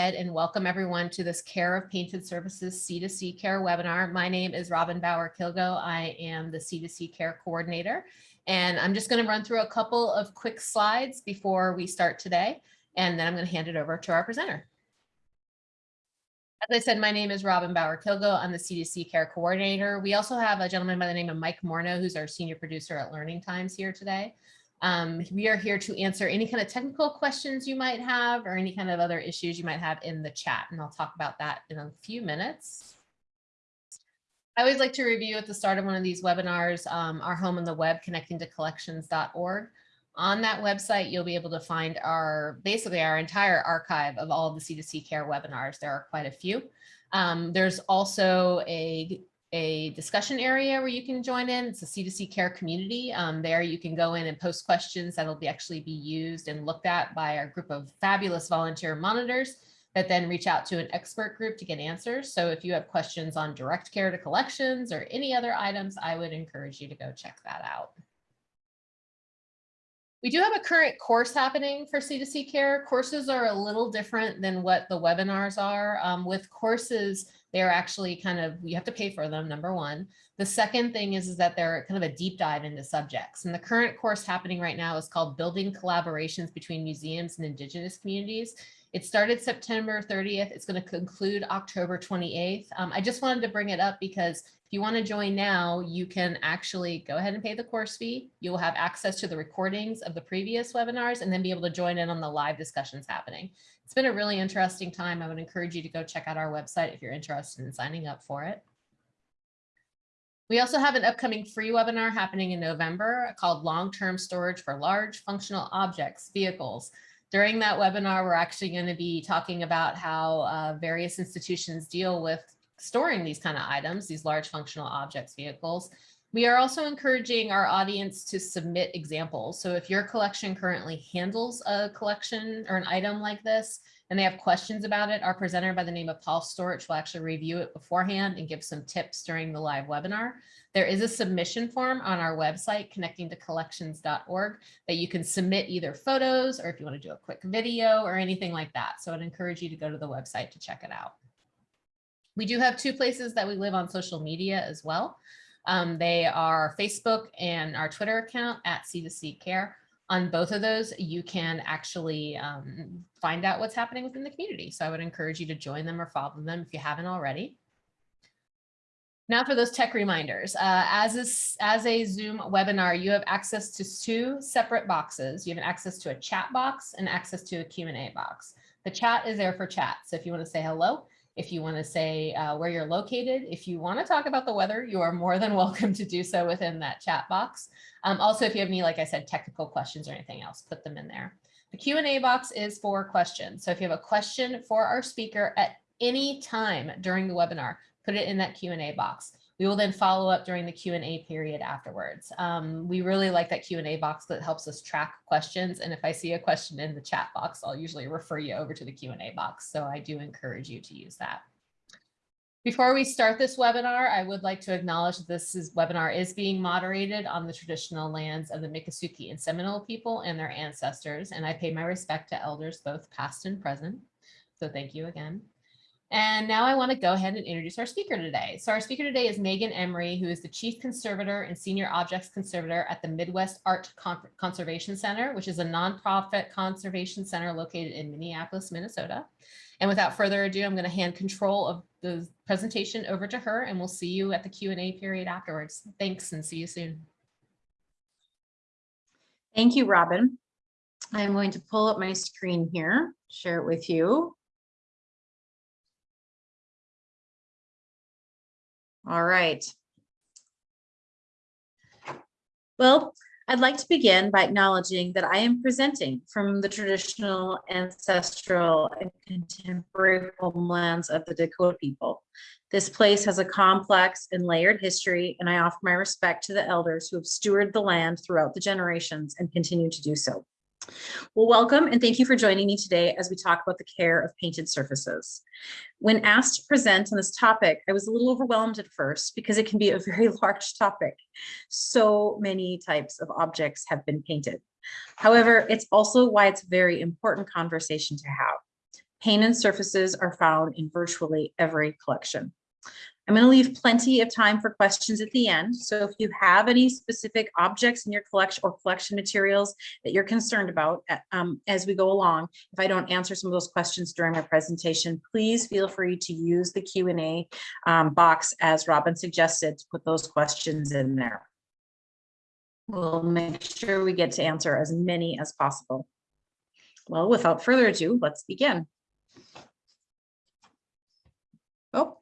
and welcome everyone to this Care of Painted Surfaces C2C Care webinar. My name is Robin Bauer Kilgo. I am the C2C Care coordinator, and I'm just going to run through a couple of quick slides before we start today, and then I'm going to hand it over to our presenter. As I said, my name is Robin Bauer Kilgo. I'm the C2C Care coordinator. We also have a gentleman by the name of Mike Morno, who's our senior producer at Learning Times here today. Um, we are here to answer any kind of technical questions you might have or any kind of other issues you might have in the chat. And I'll talk about that in a few minutes. I always like to review at the start of one of these webinars, um, our home on the web, connecting to collections.org. On that website, you'll be able to find our basically our entire archive of all of the C2C care webinars. There are quite a few. Um, there's also a a discussion area where you can join in. It's a C2C care community. Um, there you can go in and post questions that'll be actually be used and looked at by our group of fabulous volunteer monitors that then reach out to an expert group to get answers. So if you have questions on direct care to collections or any other items, I would encourage you to go check that out. We do have a current course happening for C2C care. Courses are a little different than what the webinars are. Um, with courses, they're actually kind of, you have to pay for them, number one. The second thing is, is that they're kind of a deep dive into subjects. And the current course happening right now is called Building Collaborations Between Museums and Indigenous Communities. It started September 30th. It's going to conclude October 28th. Um, I just wanted to bring it up because if you want to join now, you can actually go ahead and pay the course fee. You will have access to the recordings of the previous webinars and then be able to join in on the live discussions happening. It's been a really interesting time. I would encourage you to go check out our website if you're interested in signing up for it. We also have an upcoming free webinar happening in November called Long-Term Storage for Large Functional Objects, Vehicles. During that webinar, we're actually going to be talking about how uh, various institutions deal with storing these kind of items, these large functional objects, vehicles, we are also encouraging our audience to submit examples. So if your collection currently handles a collection or an item like this, and they have questions about it, our presenter by the name of Paul Storch will actually review it beforehand and give some tips during the live webinar. There is a submission form on our website, connecting to collections.org, that you can submit either photos or if you want to do a quick video or anything like that. So I'd encourage you to go to the website to check it out. We do have two places that we live on social media as well. Um, they are Facebook and our Twitter account at C2C Care. On both of those, you can actually um, find out what's happening within the community. So I would encourage you to join them or follow them if you haven't already. Now for those tech reminders, uh, as, a, as a Zoom webinar, you have access to two separate boxes. You have access to a chat box and access to a Q&A box. The chat is there for chat. So if you want to say hello, if you want to say uh, where you're located, if you want to talk about the weather, you are more than welcome to do so within that chat box. Um, also, if you have any, like I said, technical questions or anything else, put them in there. The Q&A box is for questions. So if you have a question for our speaker at any time during the webinar, put it in that Q&A box. We will then follow up during the Q&A period afterwards. Um, we really like that Q&A box that helps us track questions. And if I see a question in the chat box, I'll usually refer you over to the Q&A box. So I do encourage you to use that. Before we start this webinar, I would like to acknowledge that this is, webinar is being moderated on the traditional lands of the Miccosukee and Seminole people and their ancestors, and I pay my respect to elders both past and present. So thank you again. And now I want to go ahead and introduce our speaker today. So our speaker today is Megan Emery, who is the Chief Conservator and Senior Objects Conservator at the Midwest Art Con Conservation Center, which is a nonprofit conservation center located in Minneapolis, Minnesota. And without further ado, I'm going to hand control of the presentation over to her, and we'll see you at the Q&A period afterwards. Thanks, and see you soon. Thank you, Robin. I'm going to pull up my screen here, share it with you. All right. Well, I'd like to begin by acknowledging that I am presenting from the traditional, ancestral, and contemporary homelands of the Dakota people. This place has a complex and layered history, and I offer my respect to the elders who have stewarded the land throughout the generations and continue to do so. Well, welcome and thank you for joining me today as we talk about the care of painted surfaces. When asked to present on this topic, I was a little overwhelmed at first because it can be a very large topic. So many types of objects have been painted. However, it's also why it's a very important conversation to have. Painted surfaces are found in virtually every collection. I'm going to leave plenty of time for questions at the end. So if you have any specific objects in your collection or collection materials that you're concerned about uh, um, as we go along, if I don't answer some of those questions during my presentation, please feel free to use the Q and A um, box as Robin suggested to put those questions in there. We'll make sure we get to answer as many as possible. Well, without further ado, let's begin. Oh,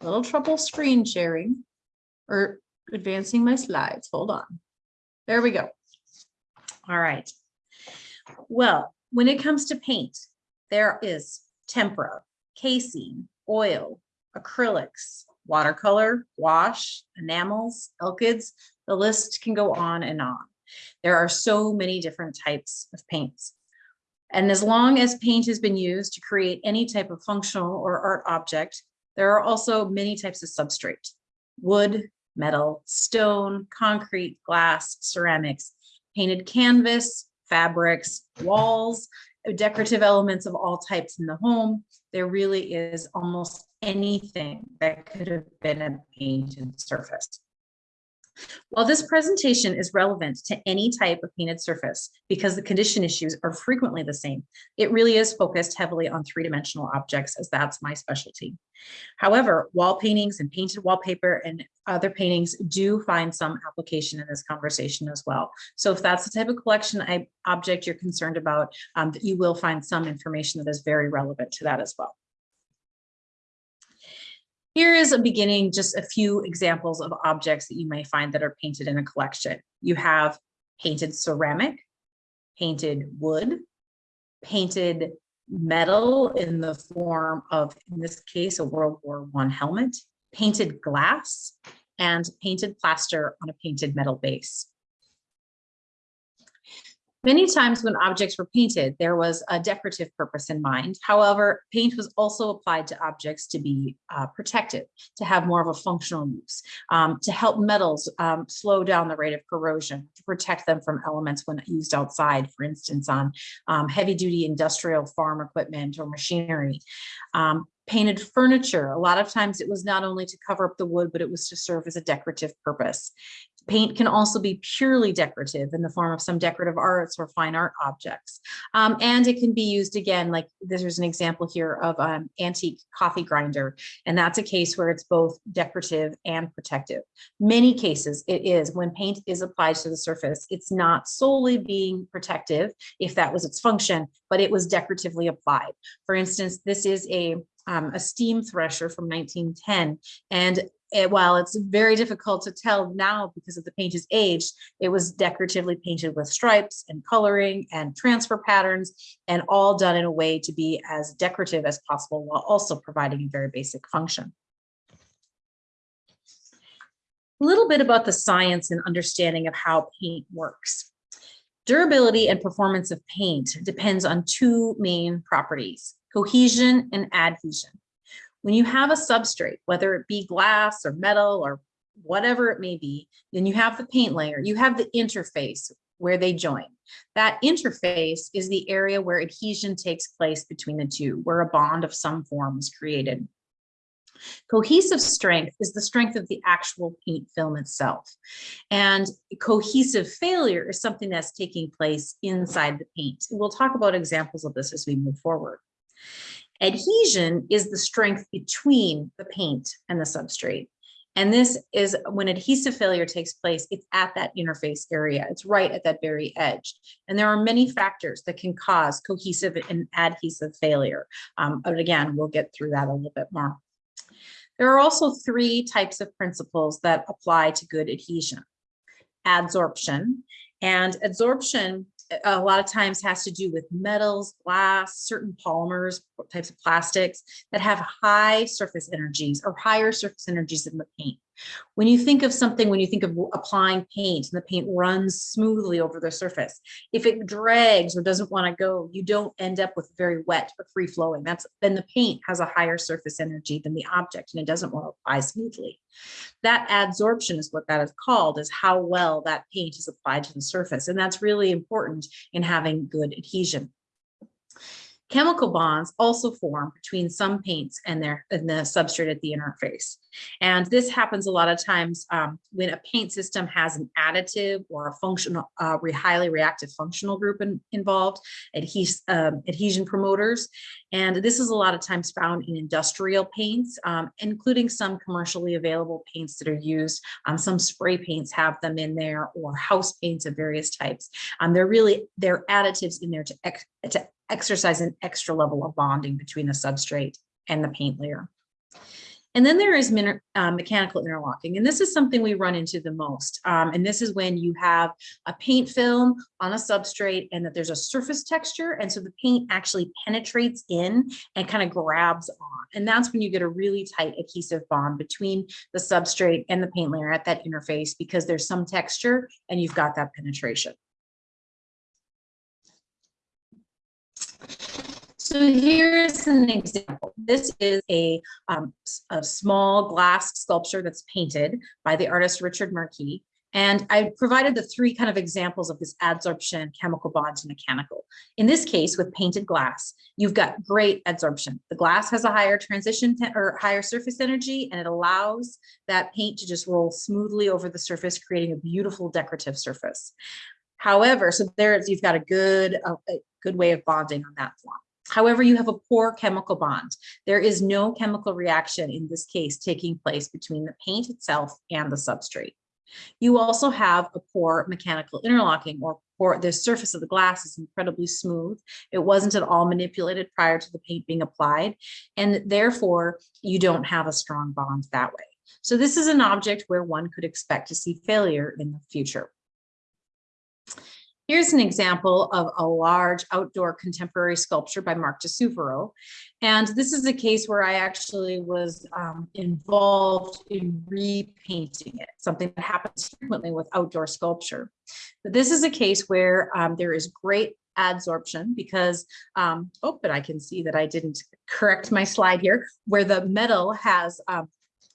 a little trouble screen sharing or advancing my slides. Hold on. There we go. All right. Well, when it comes to paint, there is tempera, casein, oil, acrylics, watercolor, wash, enamels, alkyds. The list can go on and on. There are so many different types of paints. And as long as paint has been used to create any type of functional or art object, there are also many types of substrate, wood, metal, stone, concrete, glass, ceramics, painted canvas, fabrics, walls, decorative elements of all types in the home. There really is almost anything that could have been a painted surface. While this presentation is relevant to any type of painted surface because the condition issues are frequently the same, it really is focused heavily on three-dimensional objects as that's my specialty. However, wall paintings and painted wallpaper and other paintings do find some application in this conversation as well. So if that's the type of collection I, object you're concerned about, um, you will find some information that is very relevant to that as well. Here is a beginning, just a few examples of objects that you may find that are painted in a collection. You have painted ceramic, painted wood, painted metal in the form of, in this case, a World War One helmet, painted glass, and painted plaster on a painted metal base. Many times when objects were painted, there was a decorative purpose in mind. However, paint was also applied to objects to be uh, protective, to have more of a functional use, um, to help metals um, slow down the rate of corrosion, to protect them from elements when used outside, for instance, on um, heavy duty industrial farm equipment or machinery. Um, painted furniture. A lot of times it was not only to cover up the wood, but it was to serve as a decorative purpose. Paint can also be purely decorative in the form of some decorative arts or fine art objects. Um, and it can be used again, like there's an example here of an antique coffee grinder. And that's a case where it's both decorative and protective. Many cases it is when paint is applied to the surface, it's not solely being protective if that was its function, but it was decoratively applied. For instance, this is a um, a steam thresher from 1910. And it, while it's very difficult to tell now because of the paint is aged, it was decoratively painted with stripes and coloring and transfer patterns and all done in a way to be as decorative as possible while also providing a very basic function. A little bit about the science and understanding of how paint works. Durability and performance of paint depends on two main properties, cohesion and adhesion. When you have a substrate, whether it be glass or metal or whatever it may be, then you have the paint layer, you have the interface where they join. That interface is the area where adhesion takes place between the two, where a bond of some form is created. Cohesive strength is the strength of the actual paint film itself. And cohesive failure is something that's taking place inside the paint. We'll talk about examples of this as we move forward. Adhesion is the strength between the paint and the substrate. And this is when adhesive failure takes place, it's at that interface area. It's right at that very edge. And there are many factors that can cause cohesive and adhesive failure. Um, but again, we'll get through that a little bit more. There are also three types of principles that apply to good adhesion. Adsorption. And adsorption a lot of times has to do with metals, glass, certain polymers, types of plastics that have high surface energies or higher surface energies than the paint. When you think of something, when you think of applying paint and the paint runs smoothly over the surface, if it drags or doesn't want to go, you don't end up with very wet or free flowing. That's then the paint has a higher surface energy than the object and it doesn't want to apply smoothly. That adsorption is what that is called, is how well that paint is applied to the surface. And that's really important in having good adhesion. Chemical bonds also form between some paints and their and the substrate at the interface. And this happens a lot of times um, when a paint system has an additive or a functional, uh, highly reactive functional group in- involved, adhes- um, adhesion promoters. And this is a lot of times found in industrial paints, um, including some commercially available paints that are used. Um, some spray paints have them in there or house paints of various types. Um, they're really, they're additives in there to, to exercise an extra level of bonding between the substrate and the paint layer. And then there is uh, mechanical interlocking, and this is something we run into the most. Um, and this is when you have a paint film on a substrate and that there's a surface texture. And so the paint actually penetrates in and kind of grabs on. And that's when you get a really tight adhesive bond between the substrate and the paint layer at that interface because there's some texture and you've got that penetration. So here's an example. This is a, um, a small glass sculpture that's painted by the artist Richard Marquis. And I provided the three kind of examples of this adsorption, chemical bonds, and mechanical. In this case, with painted glass, you've got great adsorption. The glass has a higher transition or higher surface energy, and it allows that paint to just roll smoothly over the surface, creating a beautiful decorative surface. However, so there's, you've got a good, a, a good way of bonding on that form. However, you have a poor chemical bond. There is no chemical reaction in this case taking place between the paint itself and the substrate. You also have a poor mechanical interlocking or poor, the surface of the glass is incredibly smooth. It wasn't at all manipulated prior to the paint being applied, and therefore you don't have a strong bond that way. So this is an object where one could expect to see failure in the future. Here's an example of a large outdoor contemporary sculpture by Mark di Suvero. And this is a case where I actually was um, involved in repainting it, something that happens frequently with outdoor sculpture. But this is a case where um, there is great adsorption because, um, oh, but I can see that I didn't correct my slide here, where the metal has um,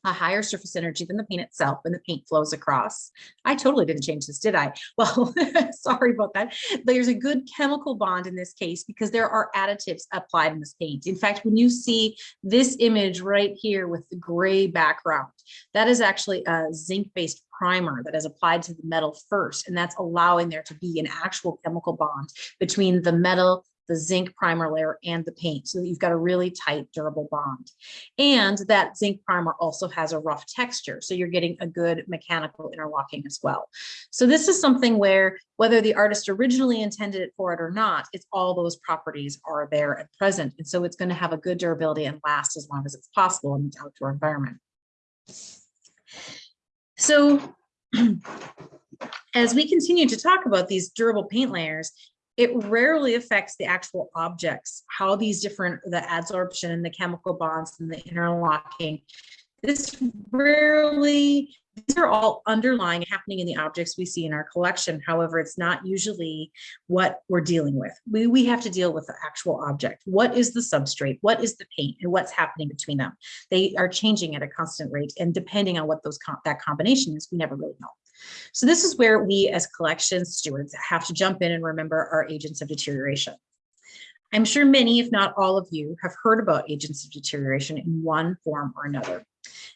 a higher surface energy than the paint itself and the paint flows across. I totally didn't change this, did I? Well, sorry about that. There's a good chemical bond in this case because there are additives applied in this paint. In fact, when you see this image right here with the gray background, that is actually a zinc-based primer that is applied to the metal first, and that's allowing there to be an actual chemical bond between the metal the zinc primer layer and the paint so that you've got a really tight durable bond. And that zinc primer also has a rough texture. So you're getting a good mechanical interlocking as well. So this is something where whether the artist originally intended it for it or not, it's all those properties are there and present. And so it's going to have a good durability and last as long as it's possible in the outdoor environment. So as we continue to talk about these durable paint layers, it rarely affects the actual objects, how these different, the adsorption and the chemical bonds and the interlocking. This rarely, these are all underlying happening in the objects we see in our collection. However, it's not usually what we're dealing with. We, we have to deal with the actual object. What is the substrate? What is the paint? And what's happening between them? They are changing at a constant rate. And depending on what those that combination is, we never really know. So this is where we as collection stewards have to jump in and remember our agents of deterioration. I'm sure many, if not all of you, have heard about agents of deterioration in one form or another.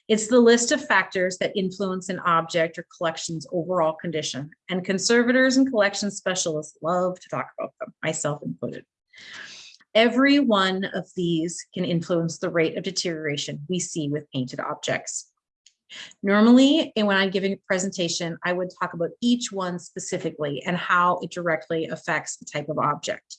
It's the list of factors that influence an object or collection's overall condition, and conservators and collection specialists love to talk about them, myself included. Every one of these can influence the rate of deterioration we see with painted objects. Normally, and when I'm giving a presentation, I would talk about each one specifically and how it directly affects the type of object.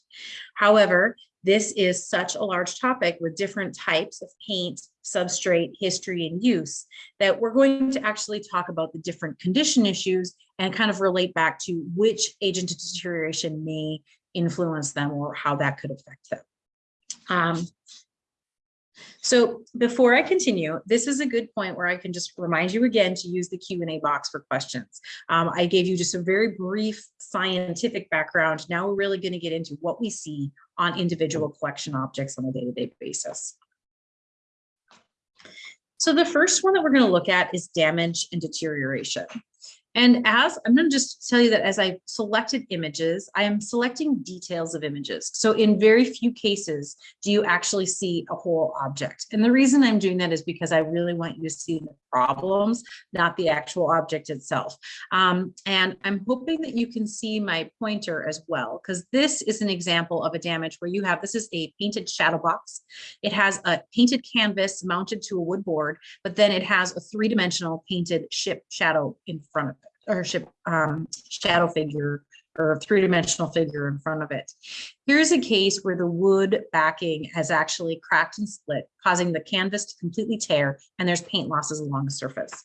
However, this is such a large topic with different types of paint, substrate, history, and use that we're going to actually talk about the different condition issues and kind of relate back to which agent of deterioration may influence them or how that could affect them. Um, so before I continue, this is a good point where I can just remind you again to use the Q&A box for questions. Um, I gave you just a very brief scientific background. Now we're really going to get into what we see on individual collection objects on a day-to-day -day basis. So the first one that we're going to look at is damage and deterioration. And as, I'm gonna just tell you that as I selected images, I am selecting details of images. So in very few cases, do you actually see a whole object? And the reason I'm doing that is because I really want you to see the problems, not the actual object itself. Um, and I'm hoping that you can see my pointer as well, because this is an example of a damage where you have, this is a painted shadow box. It has a painted canvas mounted to a wood board, but then it has a three-dimensional painted ship shadow in front of it, or ship um, shadow figure or three-dimensional figure in front of it. Here's a case where the wood backing has actually cracked and split, causing the canvas to completely tear, and there's paint losses along the surface.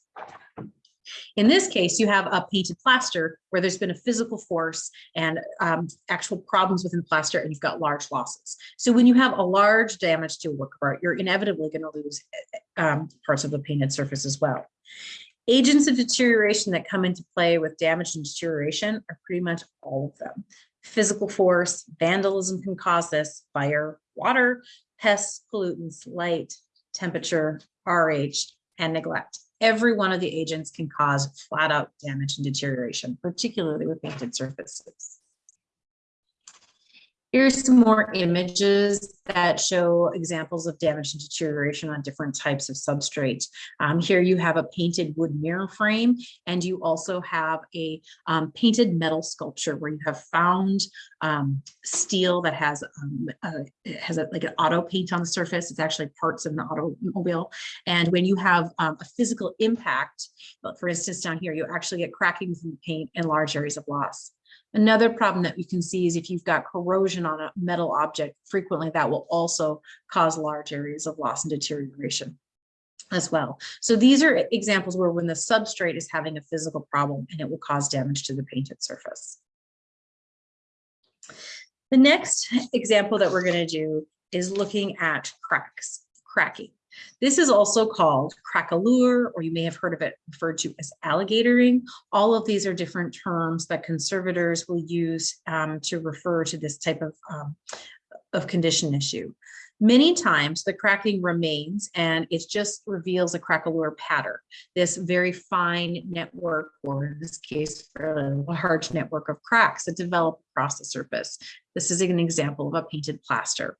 In this case, you have a painted plaster where there's been a physical force and um, actual problems within plaster and you've got large losses. So when you have a large damage to a work of art, you're inevitably going to lose um, parts of the painted surface as well. Agents of deterioration that come into play with damage and deterioration are pretty much all of them. Physical force, vandalism can cause this, fire, water, pests, pollutants, light, temperature, RH, and neglect every one of the agents can cause flat out damage and deterioration, particularly with painted surfaces. Here's some more images that show examples of damage and deterioration on different types of substrates. Um, here you have a painted wood mirror frame, and you also have a um, painted metal sculpture where you have found um, steel that has um, uh, has a, like an auto paint on the surface. It's actually parts of an automobile. And when you have um, a physical impact, for instance, down here, you actually get cracking from the paint and large areas of loss. Another problem that you can see is if you've got corrosion on a metal object, frequently that will also cause large areas of loss and deterioration as well. So these are examples where when the substrate is having a physical problem and it will cause damage to the painted surface. The next example that we're going to do is looking at cracks, cracking. This is also called craquelure, or you may have heard of it referred to as alligatoring. All of these are different terms that conservators will use um, to refer to this type of, um, of condition issue. Many times the cracking remains and it just reveals a craquelure pattern, this very fine network, or in this case, a large network of cracks that develop across the surface. This is an example of a painted plaster.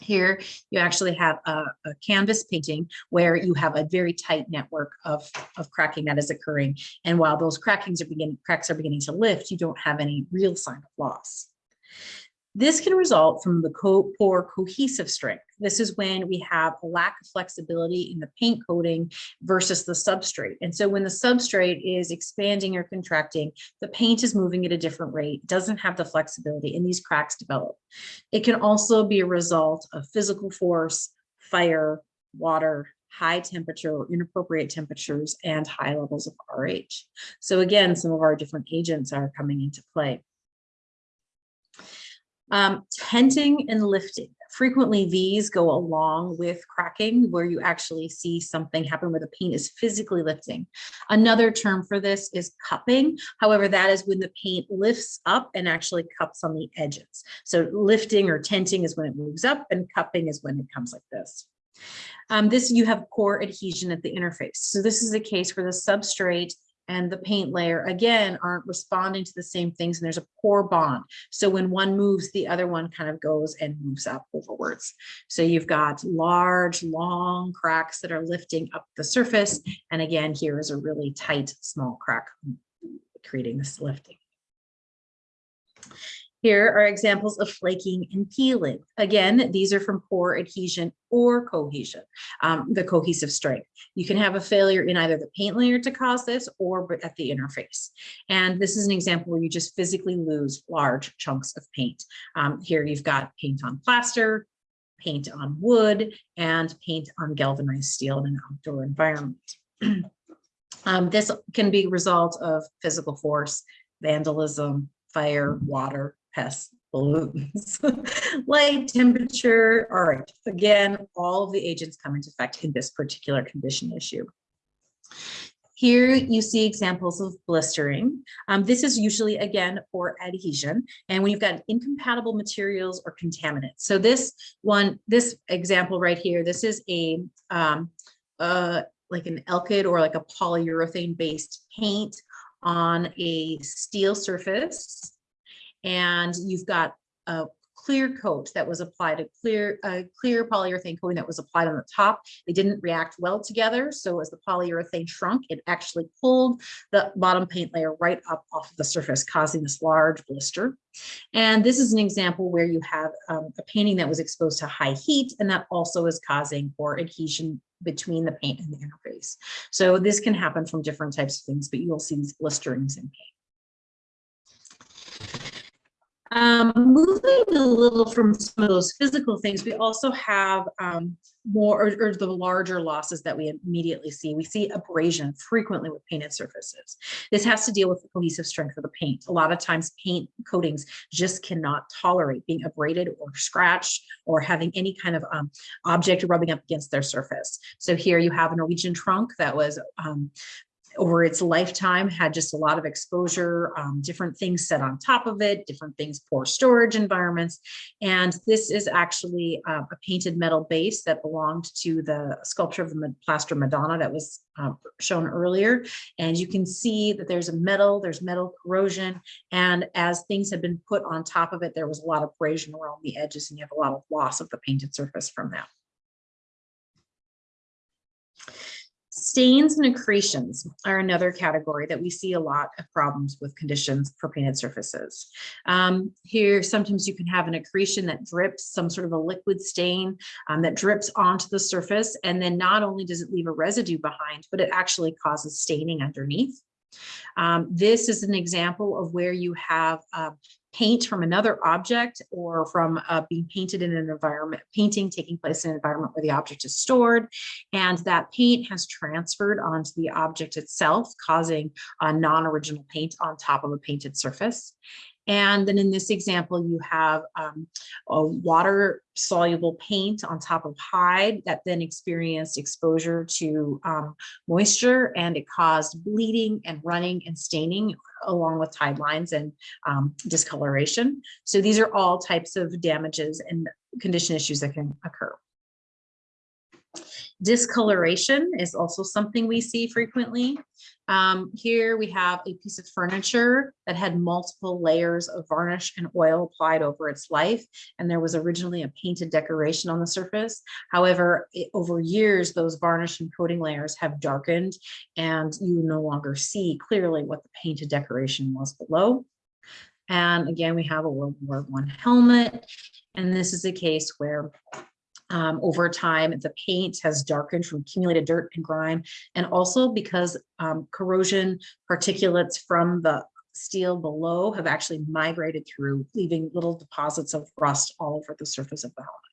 Here, you actually have a, a, canvas painting where you have a very tight network of, of cracking that is occurring. And while those crackings are beginning, cracks are beginning to lift, you don't have any real sign of loss. This can result from the co poor cohesive strength. This is when we have a lack of flexibility in the paint coating versus the substrate. And so when the substrate is expanding or contracting, the paint is moving at a different rate, doesn't have the flexibility, and these cracks develop. It can also be a result of physical force, fire, water, high temperature or inappropriate temperatures, and high levels of RH. So again, some of our different agents are coming into play. Um, tenting and lifting. Frequently, these go along with cracking, where you actually see something happen where the paint is physically lifting. Another term for this is cupping. However, that is when the paint lifts up and actually cups on the edges. So lifting or tenting is when it moves up and cupping is when it comes like this. Um, this you have poor adhesion at the interface. So this is a case where the substrate and the paint layer again aren't responding to the same things and there's a poor bond. So when one moves the other one kind of goes and moves up overwards. So you've got large long cracks that are lifting up the surface and again here is a really tight small crack creating this lifting here are examples of flaking and peeling. Again, these are from poor adhesion or cohesion, um, the cohesive strength. You can have a failure in either the paint layer to cause this or at the interface. And this is an example where you just physically lose large chunks of paint. Um, here you've got paint on plaster, paint on wood, and paint on galvanized steel in an outdoor environment. um, this can be a result of physical force, vandalism, fire, water, pests, pollutants, light, temperature. All right, again, all of the agents come into effect in this particular condition issue. Here you see examples of blistering. Um, this is usually, again, for adhesion. And when you've got incompatible materials or contaminants. So this one, this example right here, this is a um, uh, like an alkyd or like a polyurethane based paint on a steel surface and you've got a clear coat that was applied, a clear, a clear polyurethane coating that was applied on the top. They didn't react well together. So as the polyurethane shrunk, it actually pulled the bottom paint layer right up off of the surface, causing this large blister. And this is an example where you have um, a painting that was exposed to high heat, and that also is causing poor adhesion between the paint and the interface. So this can happen from different types of things, but you will see these blisterings in paint. Um, moving a little from some of those physical things, we also have um, more or, or the larger losses that we immediately see. We see abrasion frequently with painted surfaces. This has to deal with the cohesive strength of the paint. A lot of times paint coatings just cannot tolerate being abraded or scratched or having any kind of um, object rubbing up against their surface. So here you have a Norwegian trunk that was um, over its lifetime had just a lot of exposure, um, different things set on top of it, different things, poor storage environments. And this is actually uh, a painted metal base that belonged to the sculpture of the plaster Madonna that was uh, shown earlier. And you can see that there's a metal, there's metal corrosion. And as things had been put on top of it, there was a lot of abrasion around the edges and you have a lot of loss of the painted surface from that. Stains and accretions are another category that we see a lot of problems with conditions for painted surfaces. Um, here, sometimes you can have an accretion that drips, some sort of a liquid stain um, that drips onto the surface. And then not only does it leave a residue behind, but it actually causes staining underneath. Um, this is an example of where you have uh, paint from another object or from uh, being painted in an environment, painting taking place in an environment where the object is stored. And that paint has transferred onto the object itself, causing a non-original paint on top of a painted surface. And then in this example, you have um, a water soluble paint on top of hide that then experienced exposure to um, moisture and it caused bleeding and running and staining along with tide lines and um, discoloration. So these are all types of damages and condition issues that can occur. Discoloration is also something we see frequently. Um, here we have a piece of furniture that had multiple layers of varnish and oil applied over its life. And there was originally a painted decoration on the surface. However, it, over years, those varnish and coating layers have darkened and you no longer see clearly what the painted decoration was below. And again, we have a World War One helmet. And this is a case where um, over time, the paint has darkened from accumulated dirt and grime, and also because um, corrosion particulates from the steel below have actually migrated through, leaving little deposits of rust all over the surface of the helmet.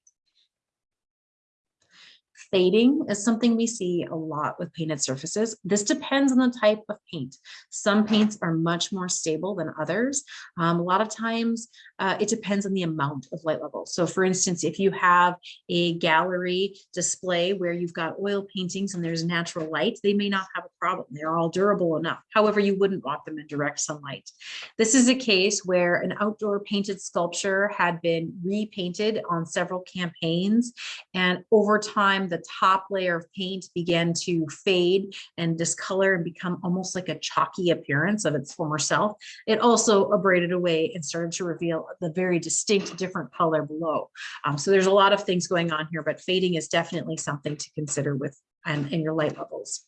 Fading is something we see a lot with painted surfaces. This depends on the type of paint. Some paints are much more stable than others. Um, a lot of times uh, it depends on the amount of light level. So for instance, if you have a gallery display where you've got oil paintings and there's natural light, they may not have a problem. They're all durable enough. However, you wouldn't want them in direct sunlight. This is a case where an outdoor painted sculpture had been repainted on several campaigns and over time the top layer of paint began to fade and discolor and become almost like a chalky appearance of its former self. It also abraded away and started to reveal the very distinct different color below. Um, so there's a lot of things going on here, but fading is definitely something to consider with and in your light levels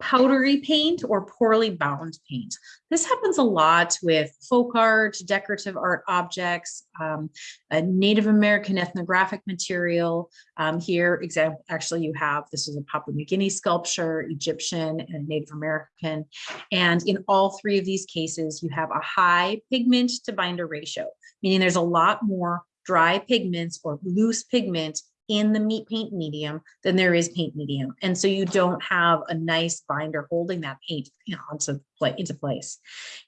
powdery paint or poorly bound paint. This happens a lot with folk art, decorative art objects, um, a Native American ethnographic material. Um, here, example, actually you have, this is a Papua New Guinea sculpture, Egyptian and Native American. And in all three of these cases, you have a high pigment to binder ratio, meaning there's a lot more dry pigments or loose pigment in the meat paint medium than there is paint medium. And so you don't have a nice binder holding that paint you know, onto play, into place.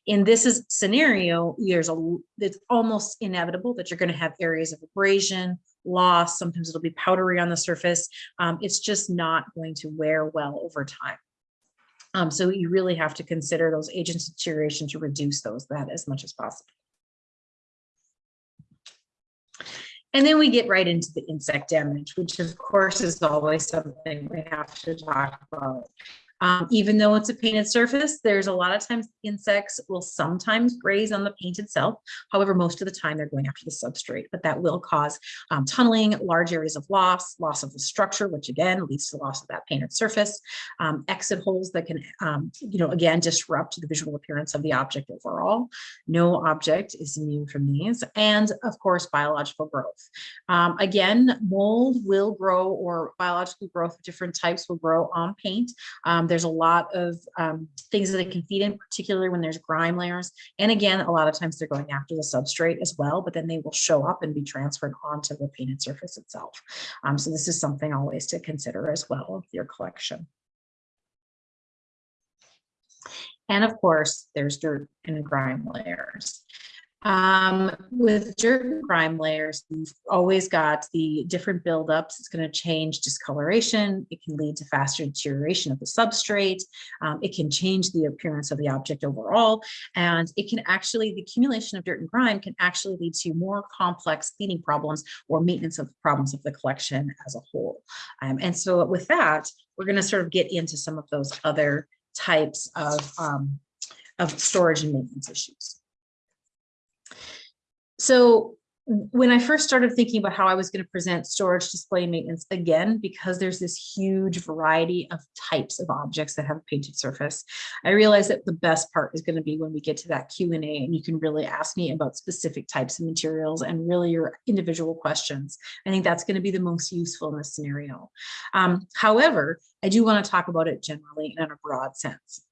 In this is scenario, there's a, it's almost inevitable that you're gonna have areas of abrasion, loss, sometimes it'll be powdery on the surface. Um, it's just not going to wear well over time. Um, so you really have to consider those agents deterioration to reduce those that as much as possible. And then we get right into the insect damage, which of course is always something we have to talk about. Um, even though it's a painted surface, there's a lot of times insects will sometimes graze on the paint itself. However, most of the time they're going after the substrate, but that will cause um, tunneling, large areas of loss, loss of the structure, which again leads to loss of that painted surface, um, exit holes that can, um, you know, again, disrupt the visual appearance of the object overall. No object is immune from these. And of course, biological growth. Um, again, mold will grow or biological growth of different types will grow on paint. Um, there's a lot of um, things that it can feed in, particularly when there's grime layers. And again, a lot of times they're going after the substrate as well, but then they will show up and be transferred onto the painted surface itself. Um, so this is something always to consider as well with your collection. And of course, there's dirt and grime layers. Um, with dirt and grime layers, you've always got the different buildups. It's going to change discoloration. It can lead to faster deterioration of the substrate. Um, it can change the appearance of the object overall. And it can actually, the accumulation of dirt and grime can actually lead to more complex cleaning problems or maintenance of problems of the collection as a whole. Um, and so with that, we're going to sort of get into some of those other types of, um, of storage and maintenance issues. So when I first started thinking about how I was going to present storage, display, maintenance again, because there's this huge variety of types of objects that have a painted surface, I realized that the best part is going to be when we get to that Q&A and you can really ask me about specific types of materials and really your individual questions. I think that's going to be the most useful in this scenario. Um, however, I do want to talk about it generally in a broad sense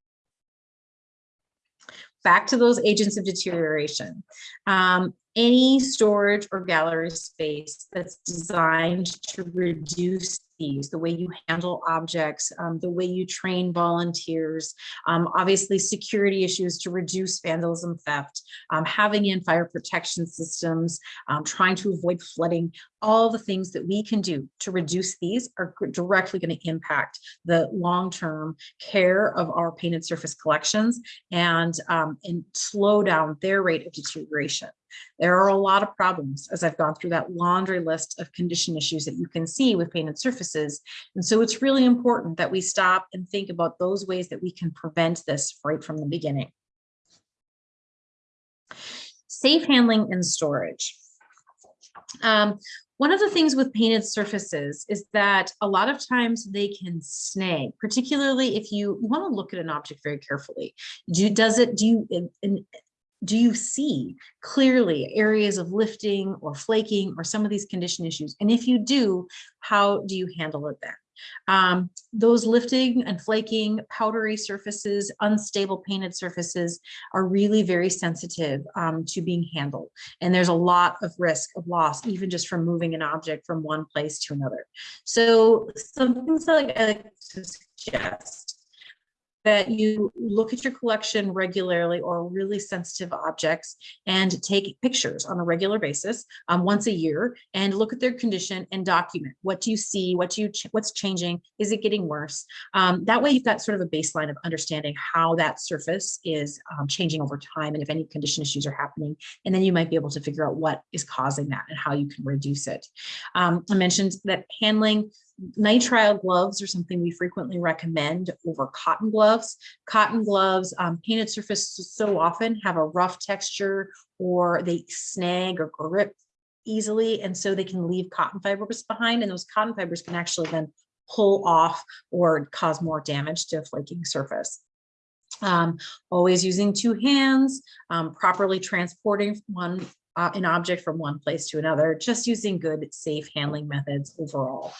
back to those agents of deterioration. Um, any storage or gallery space that's designed to reduce these, the way you handle objects, um, the way you train volunteers, um, obviously security issues to reduce vandalism theft, um, having in fire protection systems, um, trying to avoid flooding, all the things that we can do to reduce these are directly going to impact the long-term care of our painted surface collections and, um, and slow down their rate of deterioration. There are a lot of problems as I've gone through that laundry list of condition issues that you can see with painted surfaces. And so it's really important that we stop and think about those ways that we can prevent this right from the beginning. Safe handling and storage. Um, one of the things with painted surfaces is that a lot of times they can snag, particularly if you, want to look at an object very carefully. Do, does it, do you, do you see clearly areas of lifting or flaking or some of these condition issues? And if you do, how do you handle it then? Um, those lifting and flaking, powdery surfaces, unstable painted surfaces are really very sensitive um, to being handled. And there's a lot of risk of loss, even just from moving an object from one place to another. So some things that I like to suggest that you look at your collection regularly or really sensitive objects and take pictures on a regular basis um, once a year and look at their condition and document. What do you see? What do you ch what's changing? Is it getting worse? Um, that way you've got sort of a baseline of understanding how that surface is um, changing over time and if any condition issues are happening. And then you might be able to figure out what is causing that and how you can reduce it. Um, I mentioned that handling nitrile gloves are something we frequently recommend over cotton gloves. Cotton gloves, um, painted surfaces so often have a rough texture or they snag or grip easily. And so they can leave cotton fibers behind and those cotton fibers can actually then pull off or cause more damage to a flaking surface. Um, always using two hands, um, properly transporting one uh, an object from one place to another, just using good safe handling methods overall.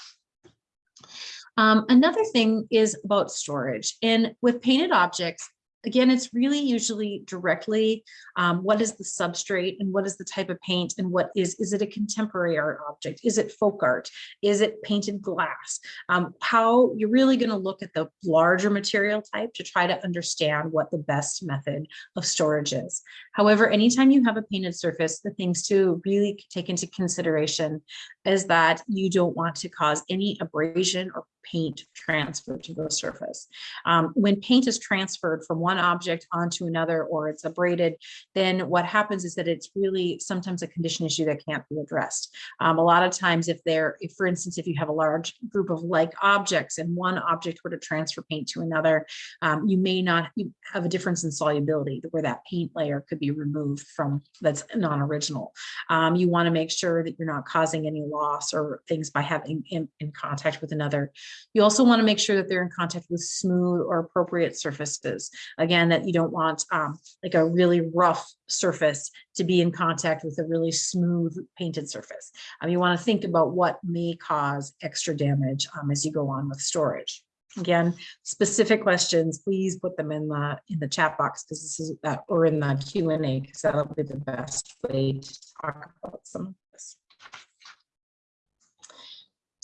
Um, another thing is about storage and with painted objects, again, it's really usually directly um, what is the substrate and what is the type of paint and what is, is it a contemporary art object? Is it folk art? Is it painted glass? Um, how you're really going to look at the larger material type to try to understand what the best method of storage is. However, anytime you have a painted surface, the things to really take into consideration is that you don't want to cause any abrasion or paint transfer to the surface. Um, when paint is transferred from one object onto another or it's abraded, then what happens is that it's really sometimes a condition issue that can't be addressed. Um, a lot of times if there, if for instance, if you have a large group of like objects and one object were to transfer paint to another, um, you may not you have a difference in solubility where that paint layer could be removed from that's non-original. Um, you want to make sure that you're not causing any loss or things by having in, in contact with another. You also want to make sure that they're in contact with smooth or appropriate surfaces. Again, that you don't want um, like a really rough surface to be in contact with a really smooth painted surface. Um, you want to think about what may cause extra damage um, as you go on with storage. Again, specific questions, please put them in the in the chat box because this is that or in the Q and A because that'll be the best way to talk about some of this.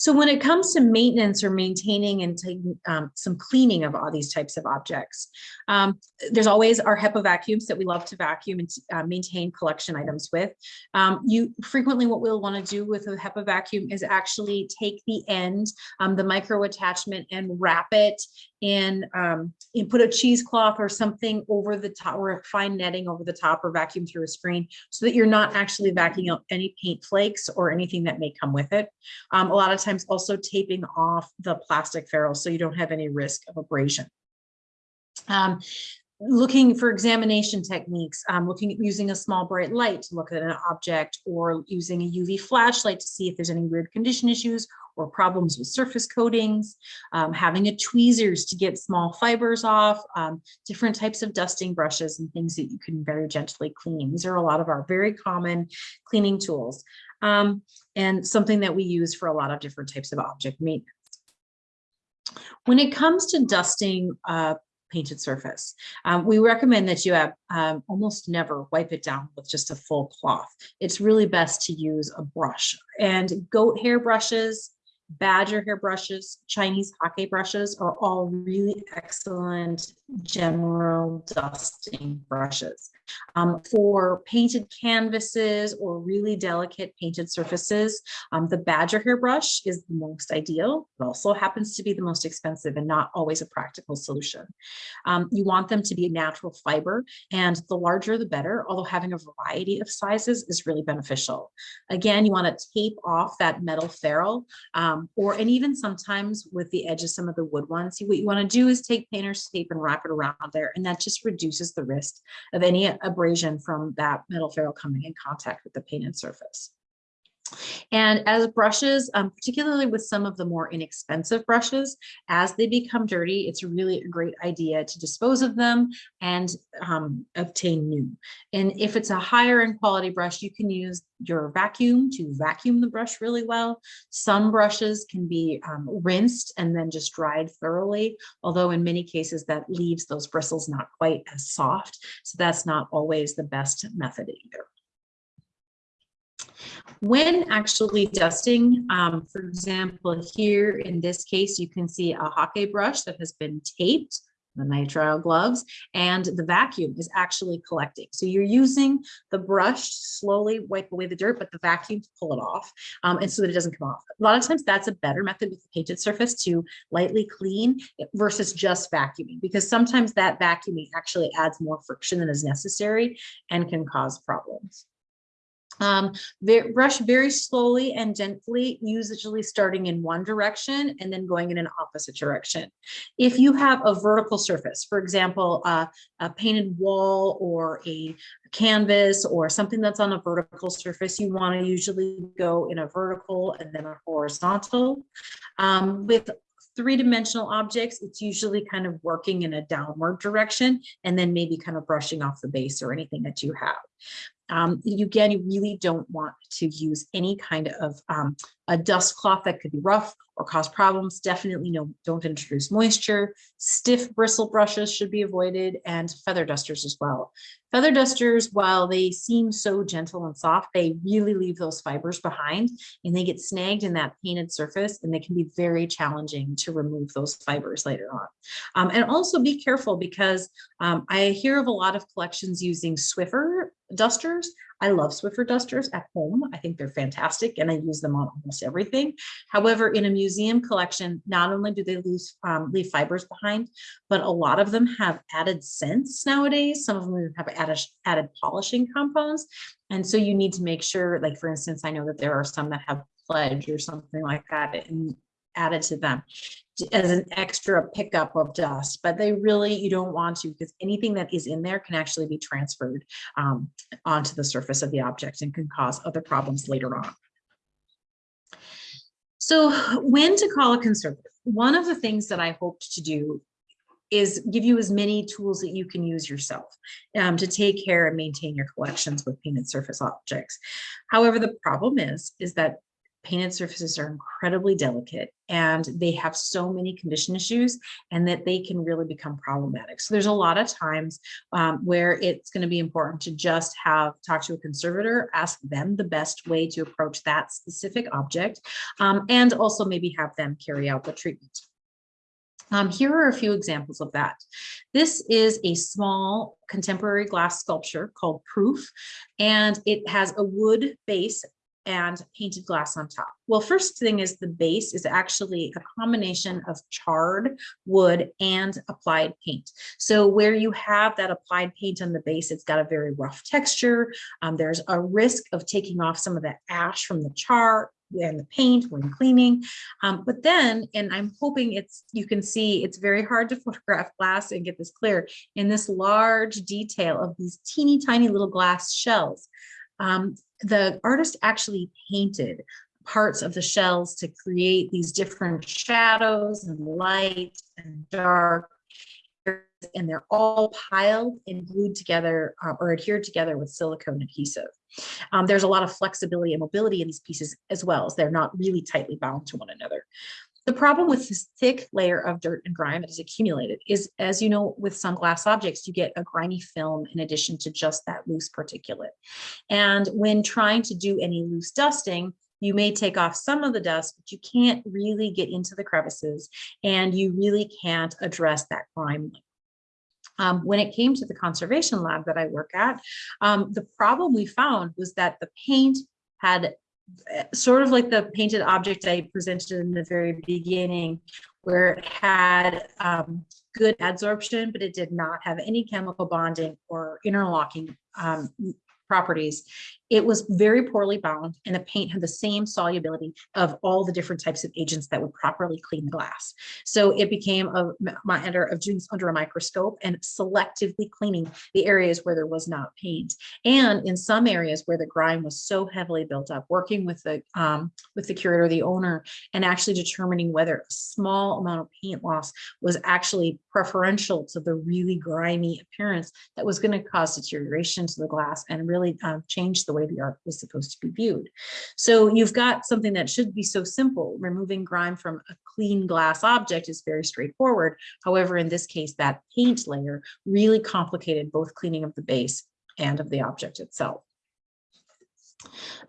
So when it comes to maintenance or maintaining and taking um, some cleaning of all these types of objects, um, there's always our HEPA vacuums that we love to vacuum and uh, maintain collection items with. Um, you frequently what we'll want to do with a HEPA vacuum is actually take the end, um, the micro attachment and wrap it in um, and put a cheesecloth or something over the top or fine netting over the top or vacuum through a screen so that you're not actually vacuuming out any paint flakes or anything that may come with it. Um, a lot of times also taping off the plastic ferrules so you don't have any risk of abrasion. Um, looking for examination techniques, um, looking at using a small bright light to look at an object or using a UV flashlight to see if there's any weird condition issues or problems with surface coatings, um, having a tweezers to get small fibers off, um, different types of dusting brushes and things that you can very gently clean. These are a lot of our very common cleaning tools um, and something that we use for a lot of different types of object maintenance. When it comes to dusting uh, painted surface. Um, we recommend that you have um, almost never wipe it down with just a full cloth. It's really best to use a brush and goat hair brushes, badger hair brushes, Chinese hake brushes are all really excellent general dusting brushes. Um, for painted canvases or really delicate painted surfaces, um, the badger hair brush is the most ideal. It also happens to be the most expensive and not always a practical solution. Um, you want them to be a natural fiber and the larger the better, although having a variety of sizes is really beneficial. Again, you want to tape off that metal ferrule um, or and even sometimes with the edge of some of the wood ones, what you want to do is take painter's tape and wrap it around there and that just reduces the risk of any abrasion from that metal ferrule coming in contact with the painted surface. And as brushes, um, particularly with some of the more inexpensive brushes, as they become dirty, it's really a great idea to dispose of them and um, obtain new. And if it's a higher end quality brush, you can use your vacuum to vacuum the brush really well. Some brushes can be um, rinsed and then just dried thoroughly, although in many cases that leaves those bristles not quite as soft. So that's not always the best method either. When actually dusting, um, for example, here in this case, you can see a hake brush that has been taped, the nitrile gloves, and the vacuum is actually collecting. So you're using the brush slowly wipe away the dirt, but the vacuum to pull it off, um, and so that it doesn't come off. A lot of times that's a better method with the painted surface to lightly clean versus just vacuuming, because sometimes that vacuuming actually adds more friction than is necessary and can cause problems. Um, brush very slowly and gently, usually starting in one direction and then going in an opposite direction. If you have a vertical surface, for example, uh, a painted wall or a canvas or something that's on a vertical surface, you want to usually go in a vertical and then a horizontal. Um, with three-dimensional objects, it's usually kind of working in a downward direction and then maybe kind of brushing off the base or anything that you have. Um, you again, you really don't want to use any kind of um, a dust cloth that could be rough or cause problems. Definitely no, don't introduce moisture. Stiff bristle brushes should be avoided and feather dusters as well. Feather dusters, while they seem so gentle and soft, they really leave those fibers behind and they get snagged in that painted surface and they can be very challenging to remove those fibers later on. Um, and also be careful because um, I hear of a lot of collections using Swiffer dusters. I love Swiffer dusters at home. I think they're fantastic and I use them on almost everything. However, in a museum collection, not only do they lose, um, leave fibers behind, but a lot of them have added scents nowadays. Some of them have added, added polishing compounds. And so you need to make sure, like, for instance, I know that there are some that have pledge or something like that and added to them as an extra pickup of dust, but they really, you don't want to because anything that is in there can actually be transferred um, onto the surface of the object and can cause other problems later on. So when to call a conservator? One of the things that I hoped to do is give you as many tools that you can use yourself um, to take care and maintain your collections with painted surface objects. However, the problem is, is that painted surfaces are incredibly delicate and they have so many condition issues and that they can really become problematic. So there's a lot of times um, where it's going to be important to just have talk to a conservator, ask them the best way to approach that specific object, um, and also maybe have them carry out the treatment. Um, here are a few examples of that. This is a small contemporary glass sculpture called Proof, and it has a wood base and painted glass on top. Well, first thing is the base is actually a combination of charred wood and applied paint. So where you have that applied paint on the base, it's got a very rough texture. Um, there's a risk of taking off some of the ash from the char and the paint when cleaning. Um, but then, and I'm hoping it's, you can see it's very hard to photograph glass and get this clear in this large detail of these teeny tiny little glass shells. Um, the artist actually painted parts of the shells to create these different shadows and light and dark and they're all piled and glued together uh, or adhered together with silicone adhesive. Um, there's a lot of flexibility and mobility in these pieces as well as they're not really tightly bound to one another. The problem with this thick layer of dirt and grime that is accumulated is, as you know, with some glass objects, you get a grimy film in addition to just that loose particulate. And when trying to do any loose dusting, you may take off some of the dust, but you can't really get into the crevices and you really can't address that grime. Um, when it came to the conservation lab that I work at, um, the problem we found was that the paint had sort of like the painted object I presented in the very beginning, where it had um, good adsorption, but it did not have any chemical bonding or interlocking um, properties. It was very poorly bound and the paint had the same solubility of all the different types of agents that would properly clean the glass. So it became a matter of doing under a microscope and selectively cleaning the areas where there was not paint. And in some areas where the grime was so heavily built up, working with the um, with the curator, the owner, and actually determining whether a small amount of paint loss was actually preferential to the really grimy appearance that was going to cause deterioration to the glass and really um, change the way the art was supposed to be viewed. So you've got something that should be so simple. Removing grime from a clean glass object is very straightforward. However, in this case, that paint layer really complicated both cleaning of the base and of the object itself.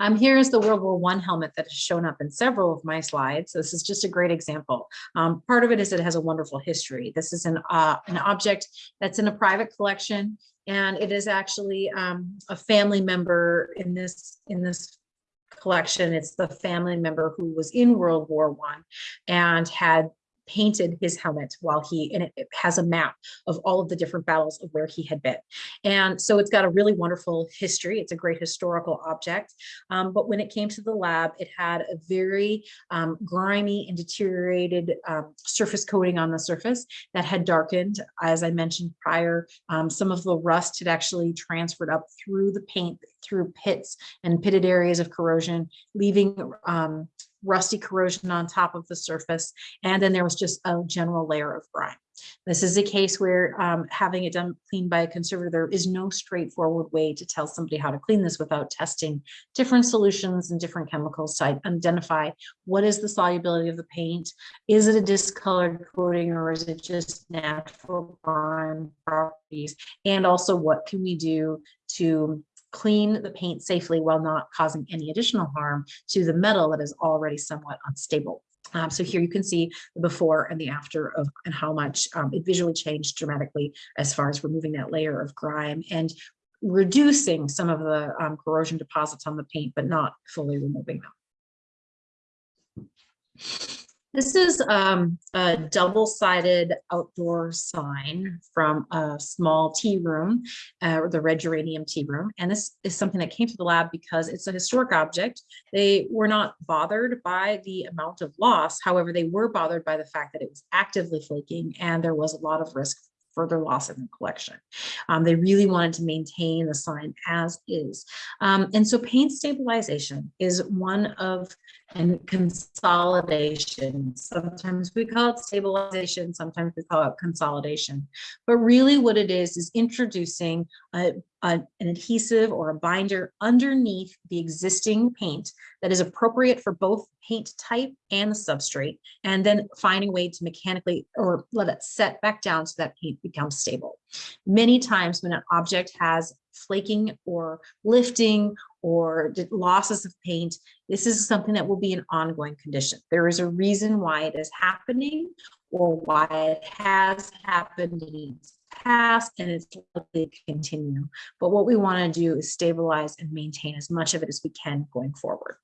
Um, here is the World War One helmet that has shown up in several of my slides. This is just a great example. Um, part of it is it has a wonderful history. This is an, uh, an object that's in a private collection and it is actually um, a family member in this in this collection. It's the family member who was in World War One and had painted his helmet while he, and it, has a map of all of the different battles of where he had been. And so it's got a really wonderful history. It's a great historical object. Um, but when it came to the lab, it had a very um, grimy and deteriorated um, surface coating on the surface that had darkened. As I mentioned prior, um, some of the rust had actually transferred up through the paint, through pits and pitted areas of corrosion, leaving um, rusty corrosion on top of the surface. And then there was just a general layer of grime. This is a case where um, having it done cleaned by a conservator, there is no straightforward way to tell somebody how to clean this without testing different solutions and different chemicals to identify what is the solubility of the paint. Is it a discolored coating or is it just natural grime properties? And also what can we do to clean the paint safely while not causing any additional harm to the metal that is already somewhat unstable. Um, so here you can see the before and the after of and how much um, it visually changed dramatically as far as removing that layer of grime and reducing some of the um, corrosion deposits on the paint, but not fully removing them. This is um, a double-sided outdoor sign from a small tea room, uh, the Red Geranium Tea Room. And this is something that came to the lab because it's a historic object. They were not bothered by the amount of loss. However, they were bothered by the fact that it was actively flaking and there was a lot of risk for further loss in the collection. Um, they really wanted to maintain the sign as is. Um, and so paint stabilization is one of and consolidation. Sometimes we call it stabilization, sometimes we call it consolidation. But really what it is, is introducing a, a- an adhesive or a binder underneath the existing paint that is appropriate for both paint type and the substrate, and then finding a way to mechanically or let it set back down so that paint becomes stable. Many times when an object has flaking or lifting or losses of paint, this is something that will be an ongoing condition. There is a reason why it is happening or why it has happened in the past and it's likely to continue. But what we want to do is stabilize and maintain as much of it as we can going forward.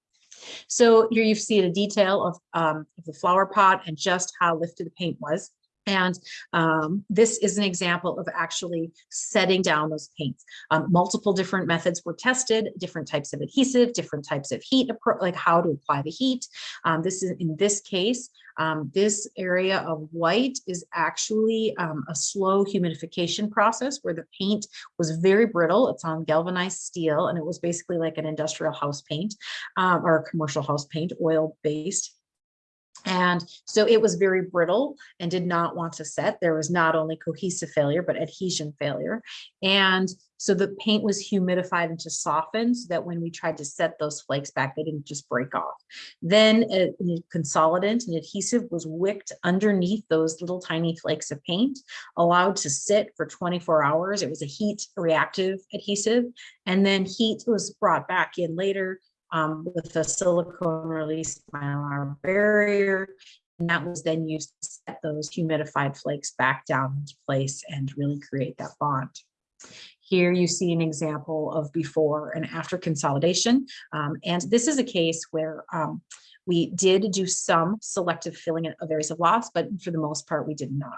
So here you see the detail of, um, of the flower pot and just how lifted the paint was. And um, this is an example of actually setting down those paints. Um, multiple different methods were tested, different types of adhesive, different types of heat, like how to apply the heat. Um, this is in this case, um, this area of white is actually um, a slow humidification process where the paint was very brittle. It's on galvanized steel and it was basically like an industrial house paint um, or commercial house paint, oil based. And so it was very brittle and did not want to set. There was not only cohesive failure, but adhesion failure. And so the paint was humidified and to soften so that when we tried to set those flakes back, they didn't just break off. Then a a consolidant and adhesive was wicked underneath those little tiny flakes of paint, allowed to sit for 24 hours. It was a heat reactive adhesive. And then heat was brought back in later um, with a silicone release mylar barrier. And that was then used to set those humidified flakes back down into place and really create that bond. Here you see an example of before and after consolidation. Um, and this is a case where um, we did do some selective filling of areas of loss, but for the most part, we did not.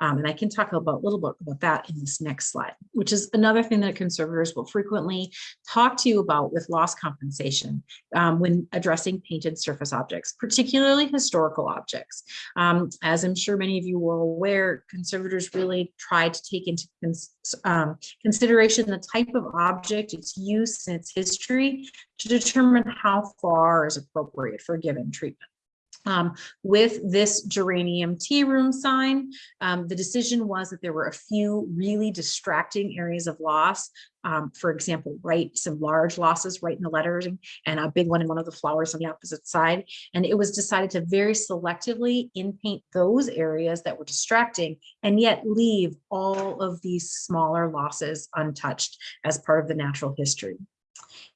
Um, and I can talk about a little bit about that in this next slide, which is another thing that conservators will frequently talk to you about with loss compensation um, when addressing painted surface objects, particularly historical objects. Um, as I'm sure many of you are aware, conservators really try to take into cons um, consideration the type of object, its use, and its history to determine how far is appropriate for given treatment. Um, with this geranium tea room sign, um, the decision was that there were a few really distracting areas of loss. Um, for example, right, some large losses right in the lettering and a big one in one of the flowers on the opposite side. And it was decided to very selectively in paint those areas that were distracting and yet leave all of these smaller losses untouched as part of the natural history.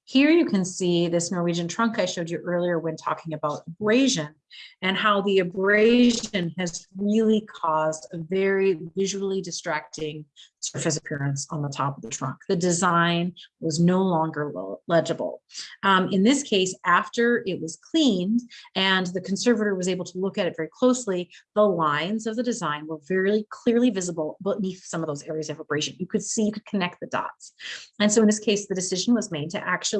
Here you can see this Norwegian trunk I showed you earlier when talking about abrasion and how the abrasion has really caused a very visually distracting surface appearance on the top of the trunk. The design was no longer legible. Um, in this case, after it was cleaned and the conservator was able to look at it very closely, the lines of the design were very clearly visible beneath some of those areas of abrasion. You could see, you could connect the dots. And so in this case, the decision was made to actually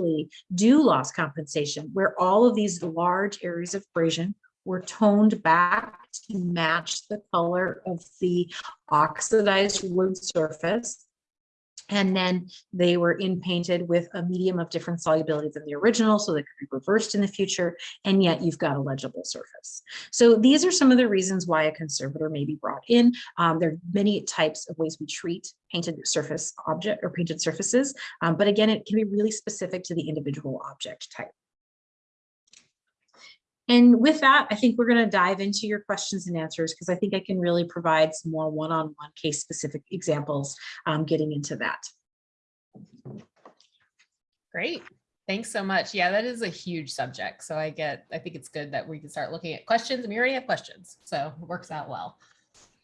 do loss compensation where all of these large areas of abrasion were toned back to match the color of the oxidized wood surface. And then they were in painted with a medium of different solubility than the original, so they could be reversed in the future, and yet you've got a legible surface. So these are some of the reasons why a conservator may be brought in. Um, there are many types of ways we treat painted surface object or painted surfaces, um, but again, it can be really specific to the individual object type. And with that, I think we're going to dive into your questions and answers because I think I can really provide some more one-on-one case specific examples um, getting into that. Great. Thanks so much. Yeah, that is a huge subject. So I get, I think it's good that we can start looking at questions and we already have questions. So it works out well.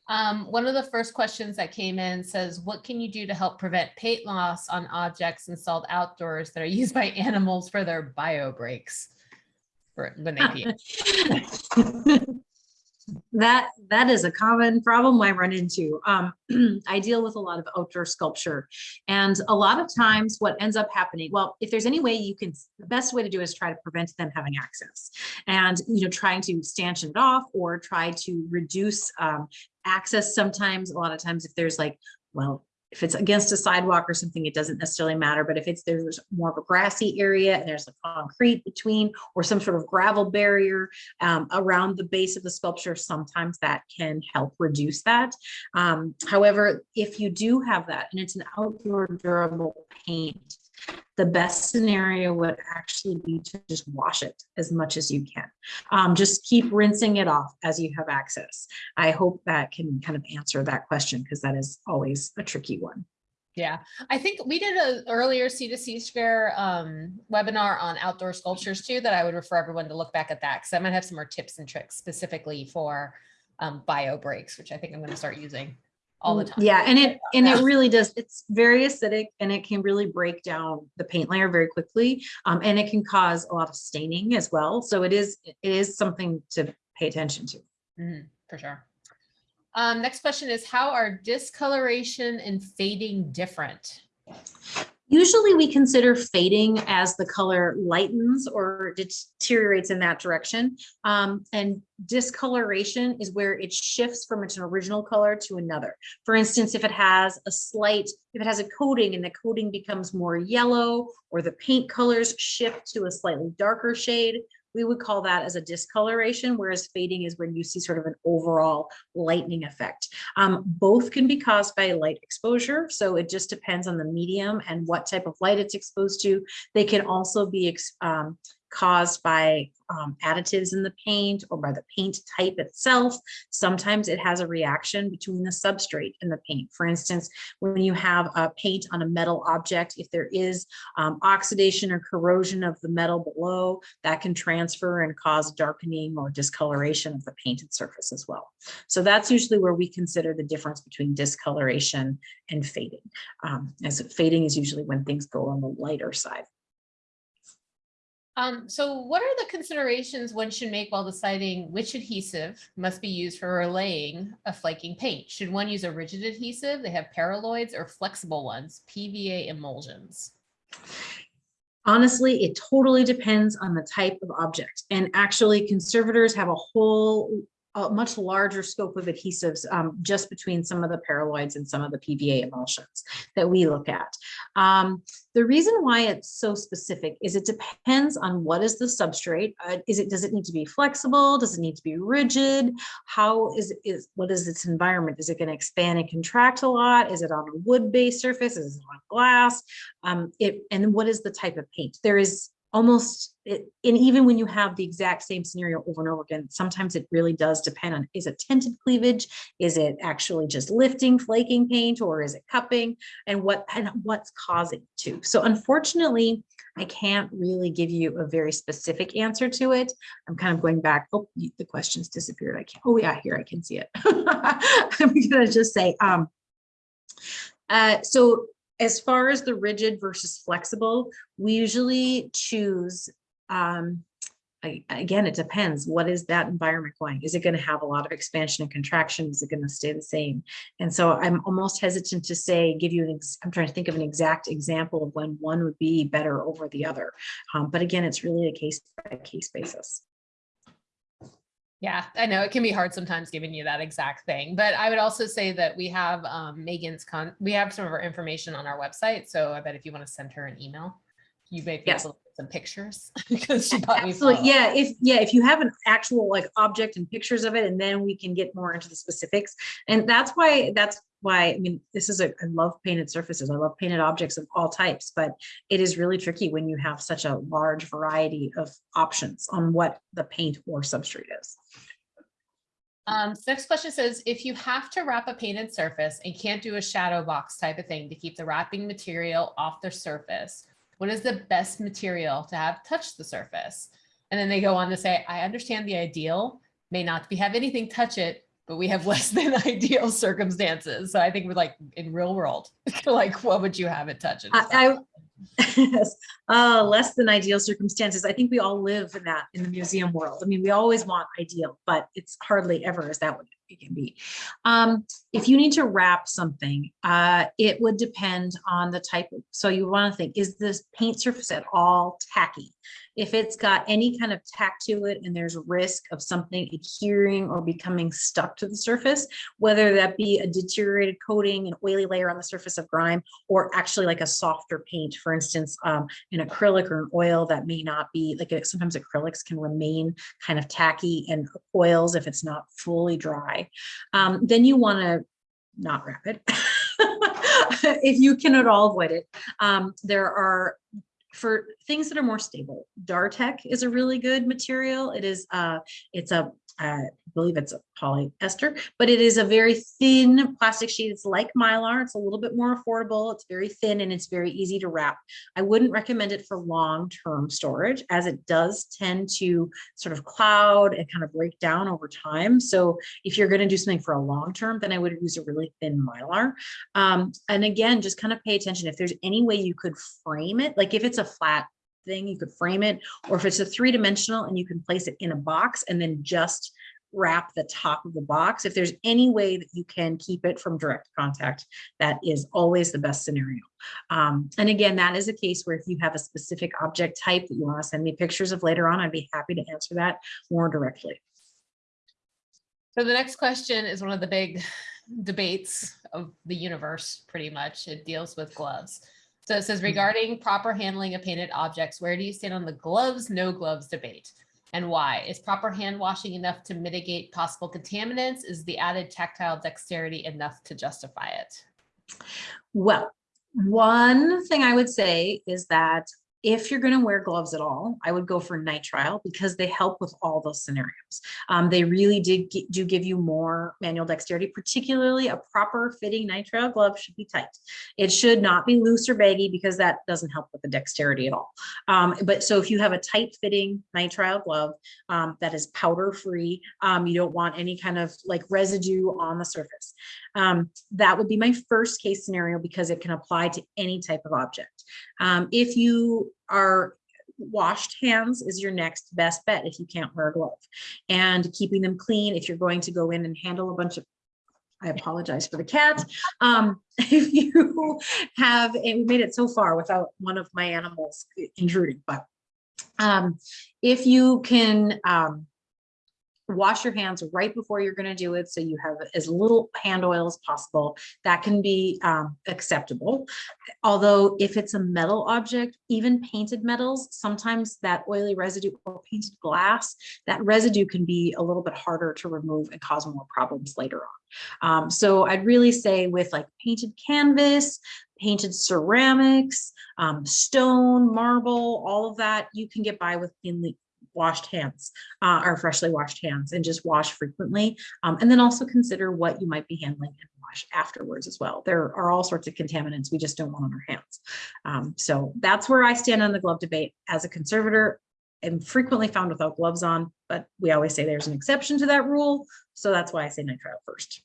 Um, one of the first questions that came in says, what can you do to help prevent paint loss on objects installed outdoors that are used by animals for their bio breaks? For when they pee. That, that is a common problem I run into. Um, I deal with a lot of outdoor sculpture. And a lot of times what ends up happening, well, if there's any way you can, the best way to do is try to prevent them having access. And, you know, trying to stanchion it off or try to reduce um, access sometimes, a lot of times if there's like, well, if it's against a sidewalk or something, it doesn't necessarily matter. But if it's there's more of a grassy area and there's a concrete between or some sort of gravel barrier um, around the base of the sculpture, sometimes that can help reduce that. Um, however, if you do have that and it's an outdoor durable paint, the best scenario would actually be to just wash it as much as you can. Um, just keep rinsing it off as you have access. I hope that can kind of answer that question because that is always a tricky one. Yeah, I think we did an earlier C2C Care um, webinar on outdoor sculptures too, that I would refer everyone to look back at that, because I might have some more tips and tricks specifically for um, bio breaks, which I think I'm gonna start using all the Mm, time. Yeah, and it, and it really does, it's very acidic and it can really break down the paint layer very quickly. Um, and it can cause a lot of staining as well. So it is, it is something to pay attention to. Mhm, For sure. Um, next question is, how are discoloration and fading different? Usually we consider fading as the color lightens or deteriorates in that direction. Um, and discoloration is where it shifts from its original color to another. For instance, if it has a slight, if it has a coating and the coating becomes more yellow or the paint colors shift to a slightly darker shade, we would call that as a discoloration, whereas fading is when you see sort of an overall lightening effect. Um, both can be caused by light exposure, so it just depends on the medium and what type of light it's exposed to. They can also be um, caused by um, additives in the paint or by the paint type itself. Sometimes it has a reaction between the substrate and the paint. For instance, when you have a paint on a metal object, if there is um, oxidation or corrosion of the metal below, that can transfer and cause darkening or discoloration of the painted surface as well. So that's usually where we consider the difference between discoloration and fading. Um, as fading is usually when things go on the lighter side. Um, so what are the considerations one should make while deciding which adhesive must be used for relaying a flaking paint? Should one use a rigid adhesive? They have paraloids or flexible ones, PVA emulsions. Honestly, it totally depends on the type of object. And actually conservators have a whole, a much larger scope of adhesives um, just between some of the paraloids and some of the PVA emulsions that we look at. Um, the reason why it's so specific is it depends on what is the substrate. Uh, is it, does it need to be flexible? Does it need to be rigid? How is, is, what is its environment? Is it going to expand and contract a lot? Is it on a wood-based surface? Is it on glass? Um, it, and what is the type of paint? There is almost, it, and even when you have the exact same scenario over and over again, sometimes it really does depend on, is it tented cleavage? Is it actually just lifting, flaking paint, or is it cupping? And what, and what's causing it to? So unfortunately, I can't really give you a very specific answer to it. I'm kind of going back, oh, the questions disappeared. I can't, oh yeah, here I can see it. I'm gonna just say, um, uh, so as far as the rigid versus flexible, we usually choose, um, a- again, it depends. What is that environment going? Is it going to have a lot of expansion and contraction? Is it going to stay the same? And so I'm almost hesitant to say, give you an, I'm trying to think of an exact example of when one would be better over the other. Um, but again, it's really a case by case basis. Yeah, I know it can be hard sometimes giving you that exact thing, but I would also say that we have um, Megan's con, we have some of our information on our website. So I bet if you want to send her an email, you may be Yes. able to get some pictures because she bought me. Absolutely, yeah, if, yeah, if you have an actual like object and pictures of it, and then we can get more into the specifics. And that's why, that's why, I mean, this is a, I love painted surfaces. I love painted objects of all types, but it is really tricky when you have such a large variety of options on what the paint or substrate is. Um, so next question says, if you have to wrap a painted surface and can't do a shadow box type of thing to keep the wrapping material off the surface, what is the best material to have touch the surface? And then they go on to say, I understand the ideal may not be have anything touch it, but we have less than ideal circumstances. So I think we're like in real world, like what would you have it touch? I, I Yes. uh, less than ideal circumstances. I think we all live in that in the museum world. I mean, we always want ideal, but it's hardly ever is that what it can be. Um, if you need to wrap something, uh, it would depend on the type of, so you want to think, is this paint surface at all tacky? If it's got any kind of tack to it and there's risk of something adhering or becoming stuck to the surface, whether that be a deteriorated coating, an oily layer on the surface of grime, or actually like a softer paint, for instance, um, an acrylic or an oil that may not be like sometimes acrylics can remain kind of tacky and oils if it's not fully dry. Um, then you want to not wrap it. if you can at all avoid it. Um, there are for things that are more stable, Dartek is a really good material. It is uh it's a I believe it's a polyester, but it is a very thin plastic sheet. It's like Mylar. It's a little bit more affordable. It's very thin and it's very easy to wrap. I wouldn't recommend it for long-term storage as it does tend to sort of cloud and kind of break down over time. So if you're going to do something for a long term, then I would use a really thin Mylar. Um, and again, just kind of pay attention. If there's any way you could frame it, like if it's a flat thing, you could frame it, or if it's a three dimensional and you can place it in a box and then just wrap the top of the box. If there's any way that you can keep it from direct contact, that is always the best scenario. Um, and again, that is a case where if you have a specific object type that you want to send me pictures of later on, I'd be happy to answer that more directly. So the next question is one of the big debates of the universe, pretty much. It deals with gloves. So it says regarding proper handling of painted objects, where do you stand on the gloves, no gloves debate? And why? Is proper hand washing enough to mitigate possible contaminants? Is the added tactile dexterity enough to justify it? Well, one thing I would say is that if you're going to wear gloves at all, I would go for nitrile because they help with all those scenarios. Um, they really did do give you more manual dexterity, particularly a proper fitting nitrile glove should be tight. It should not be loose or baggy because that doesn't help with the dexterity at all. Um, but so if you have a tight fitting nitrile glove um, that is powder free, um, you don't want any kind of like residue on the surface. Um, that would be my first case scenario because it can apply to any type of object. Um, if you are washed hands is your next best bet if you can't wear a glove and keeping them clean if you're going to go in and handle a bunch of I apologize for the cat. Um, if you have, and we made it so far without one of my animals intruding, but um, if you can um, wash your hands right before you're going to do it so you have as little hand oil as possible. That can be um, acceptable. Although if it's a metal object even painted metals sometimes that oily residue or painted glass that residue can be a little bit harder to remove and cause more problems later on. Um, so i'd really say with like painted canvas painted ceramics um, stone marble all of that you can get by with cleanly washed hands uh, or freshly washed hands and just wash frequently. Um, and then also consider what you might be handling and wash afterwards as well. There are all sorts of contaminants we just don't want on our hands. Um, so that's where I stand on the glove debate as a conservator and frequently found without gloves on, but we always say there's an exception to that rule. So that's why I say nitrile first.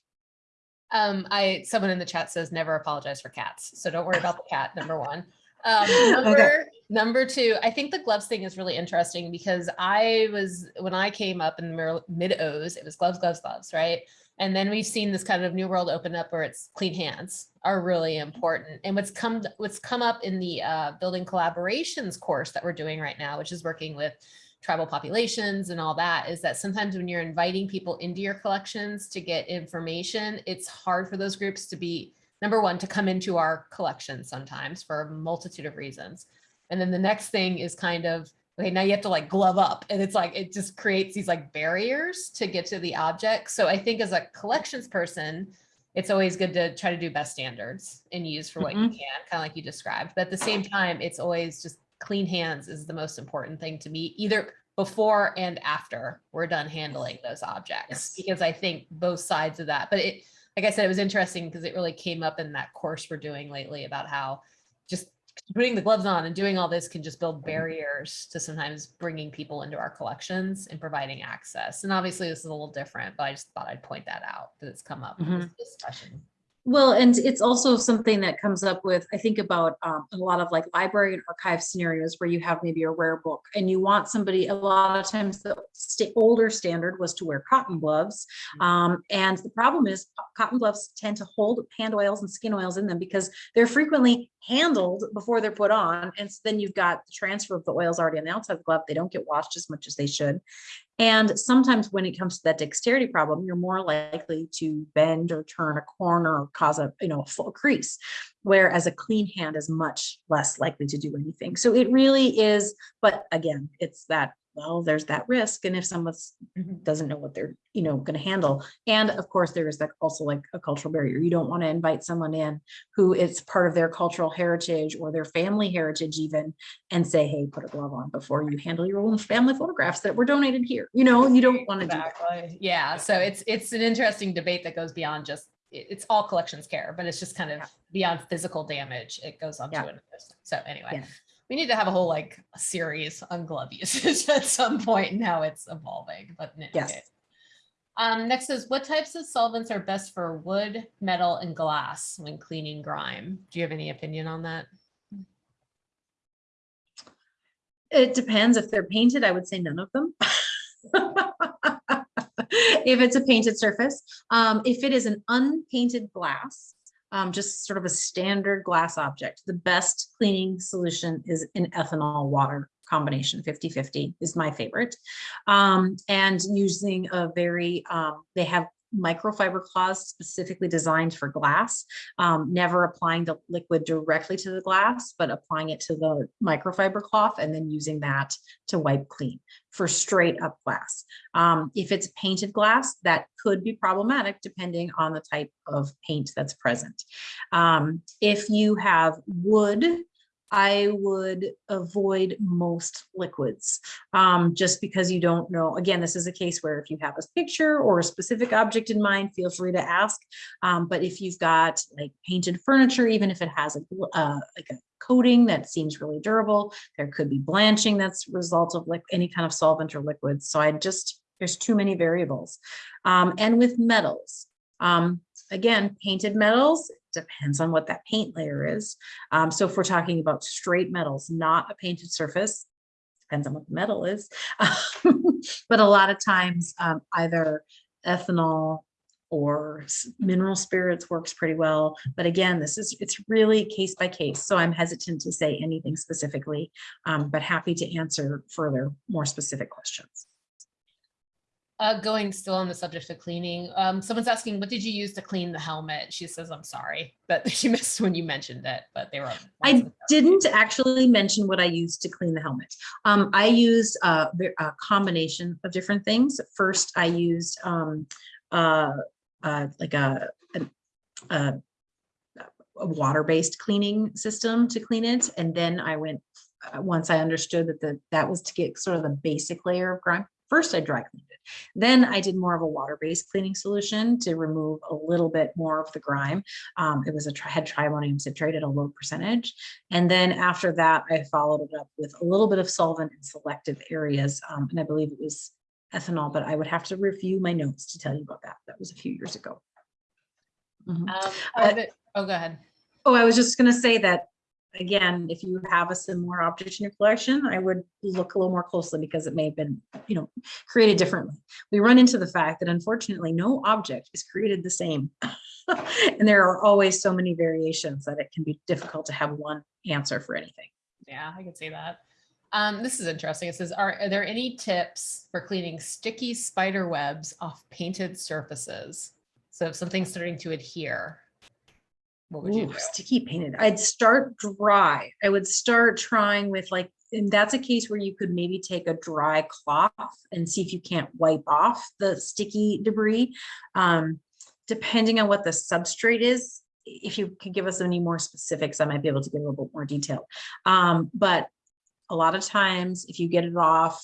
Um, I, someone in the chat says never apologize for cats. So don't worry about the cat, number one. Um, number, okay. number two, I think the gloves thing is really interesting because I was, when I came up in the mid O's, it was gloves, gloves, gloves, right? And then we've seen this kind of new world open up where it's clean hands are really important. And what's come, what's come up in the uh, building collaborations course that we're doing right now, which is working with tribal populations and all that is that sometimes when you're inviting people into your collections to get information, it's hard for those groups to be number one, to come into our collection sometimes for a multitude of reasons. And then the next thing is kind of, okay, now you have to like glove up and it's like, it just creates these like barriers to get to the object. So I think as a collections person, it's always good to try to do best standards and use for what mm -hmm. you mm-hmm. can, kind of like you described. But at the same time, it's always just clean hands is the most important thing to me, either before and after we're done handling those objects, yes. because I think both sides of that, but it, like I said, it was interesting because it really came up in that course we're doing lately about how just putting the gloves on and doing all this can just build barriers to sometimes bringing people into our collections and providing access. And obviously this is a little different, but I just thought I'd point that out that it's come up in this mm-hmm. discussion. Well, and it's also something that comes up with, I think about um, a lot of like library and archive scenarios where you have maybe a rare book and you want somebody, a lot of times the sta- older standard was to wear cotton gloves. Um, and the problem is cotton gloves tend to hold hand oils and skin oils in them because they're frequently handled before they're put on. And so then you've got the transfer of the oils already on the outside of the glove. They don't get washed as much as they should. And sometimes when it comes to that dexterity problem, you're more likely to bend or turn a corner or cause a, you know, a full crease. Whereas a clean hand is much less likely to do anything. So it really is, but again, it's that, well, there's that risk. And if someone's Mhm. doesn't know what they're, you know, going to handle. And of course, there is that also like a cultural barrier. You don't want to invite someone in who it's part of their cultural heritage or their family heritage even and say, hey, put a glove on before you handle your own family photographs that were donated here. You know, you don't want to do that. Yeah, so it's, it's an interesting debate that goes beyond just, it's all collections care, but it's just kind of Yeah. beyond physical damage. It goes on to another. So anyway, Yeah. We need to have a whole like series on glove usage at some point and how it's evolving, but. Yes. okay. Um, next is what types of solvents are best for wood, metal and glass when cleaning grime? Do you have any opinion on that? It depends. If they're painted, I would say none of them. If it's a painted surface, um, if it is an unpainted glass, um, just sort of a standard glass object, the best cleaning solution is an ethanol water combination. 50-50 is my favorite. Um, and using a very, um, they have microfiber cloths specifically designed for glass, um, never applying the liquid directly to the glass, but applying it to the microfiber cloth and then using that to wipe clean for straight up glass. Um, if it's painted glass, that could be problematic depending on the type of paint that's present. Um, if you have wood, I would avoid most liquids, um, just because you don't know. Again, this is a case where if you have a picture or a specific object in mind, feel free to ask. Um, but if you've got like painted furniture, even if it has a, uh, like a coating that seems really durable, there could be blanching that's result of like any kind of solvent or liquids. So I just, there's too many variables. Um, and with metals, um, again, painted metals, depends on what that paint layer is. Um, so if we're talking about straight metals, not a painted surface, depends on what the metal is. But a lot of times, um, either ethanol or mineral spirits works pretty well. But again, this is, it's really case by case. So I'm hesitant to say anything specifically, um, but happy to answer further, more specific questions. Uh, going still on the subject of cleaning, um, someone's asking, what did you use to clean the helmet? She says, I'm sorry, but she missed when you mentioned it, but they were. I didn't actually mention what I used to clean the helmet. Um, I used a, a combination of different things. First, I used um, uh, uh, like a, a, a water-based cleaning system to clean it. And then I went, uh, once I understood that the, that was to get sort of the basic layer of grime. First, I dry cleaned it. Then I did more of a water-based cleaning solution to remove a little bit more of the grime. Um, it was a, tri- had triammonium citrate at a low percentage. And then after that, I followed it up with a little bit of solvent in selective areas. Um, and I believe it was ethanol, but I would have to review my notes to tell you about that. That was a few years ago. Mhm. Um, Uh, Oh, go ahead. Oh, I was just gonna say that, again, if you have a similar object in your collection, I would look a little more closely because it may have been, you know, created differently. We run into the fact that unfortunately, no object is created the same. And there are always so many variations that it can be difficult to have one answer for anything. Yeah, I can see that. Um, this is interesting. It says, are, are there any tips for cleaning sticky spider webs off painted surfaces? So if something's starting to adhere, what would you do? sticky painted. I'd start dry. I would start trying with like, and that's a case where you could maybe take a dry cloth and see if you can't wipe off the sticky debris. Um, depending on what the substrate is, if you could give us any more specifics, I might be able to give a little bit more detail. Um, but a lot of times if you get it off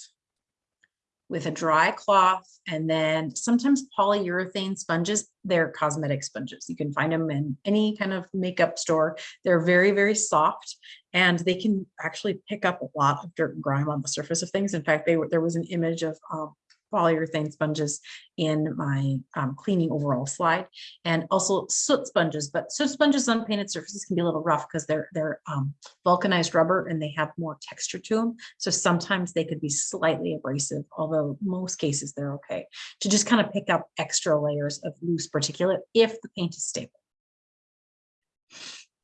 with a dry cloth and then sometimes polyurethane sponges, they're cosmetic sponges. You can find them in any kind of makeup store. They're very, very soft and they can actually pick up a lot of dirt and grime on the surface of things. In fact, they there was an image of um, polyurethane sponges in my um, cleaning overall slide and also soot sponges, but soot sponges on painted surfaces can be a little rough because they're, they're um, vulcanized rubber and they have more texture to them. So sometimes they could be slightly abrasive, although most cases they're okay. To just kind of pick up extra layers of loose particulate if the paint is stable.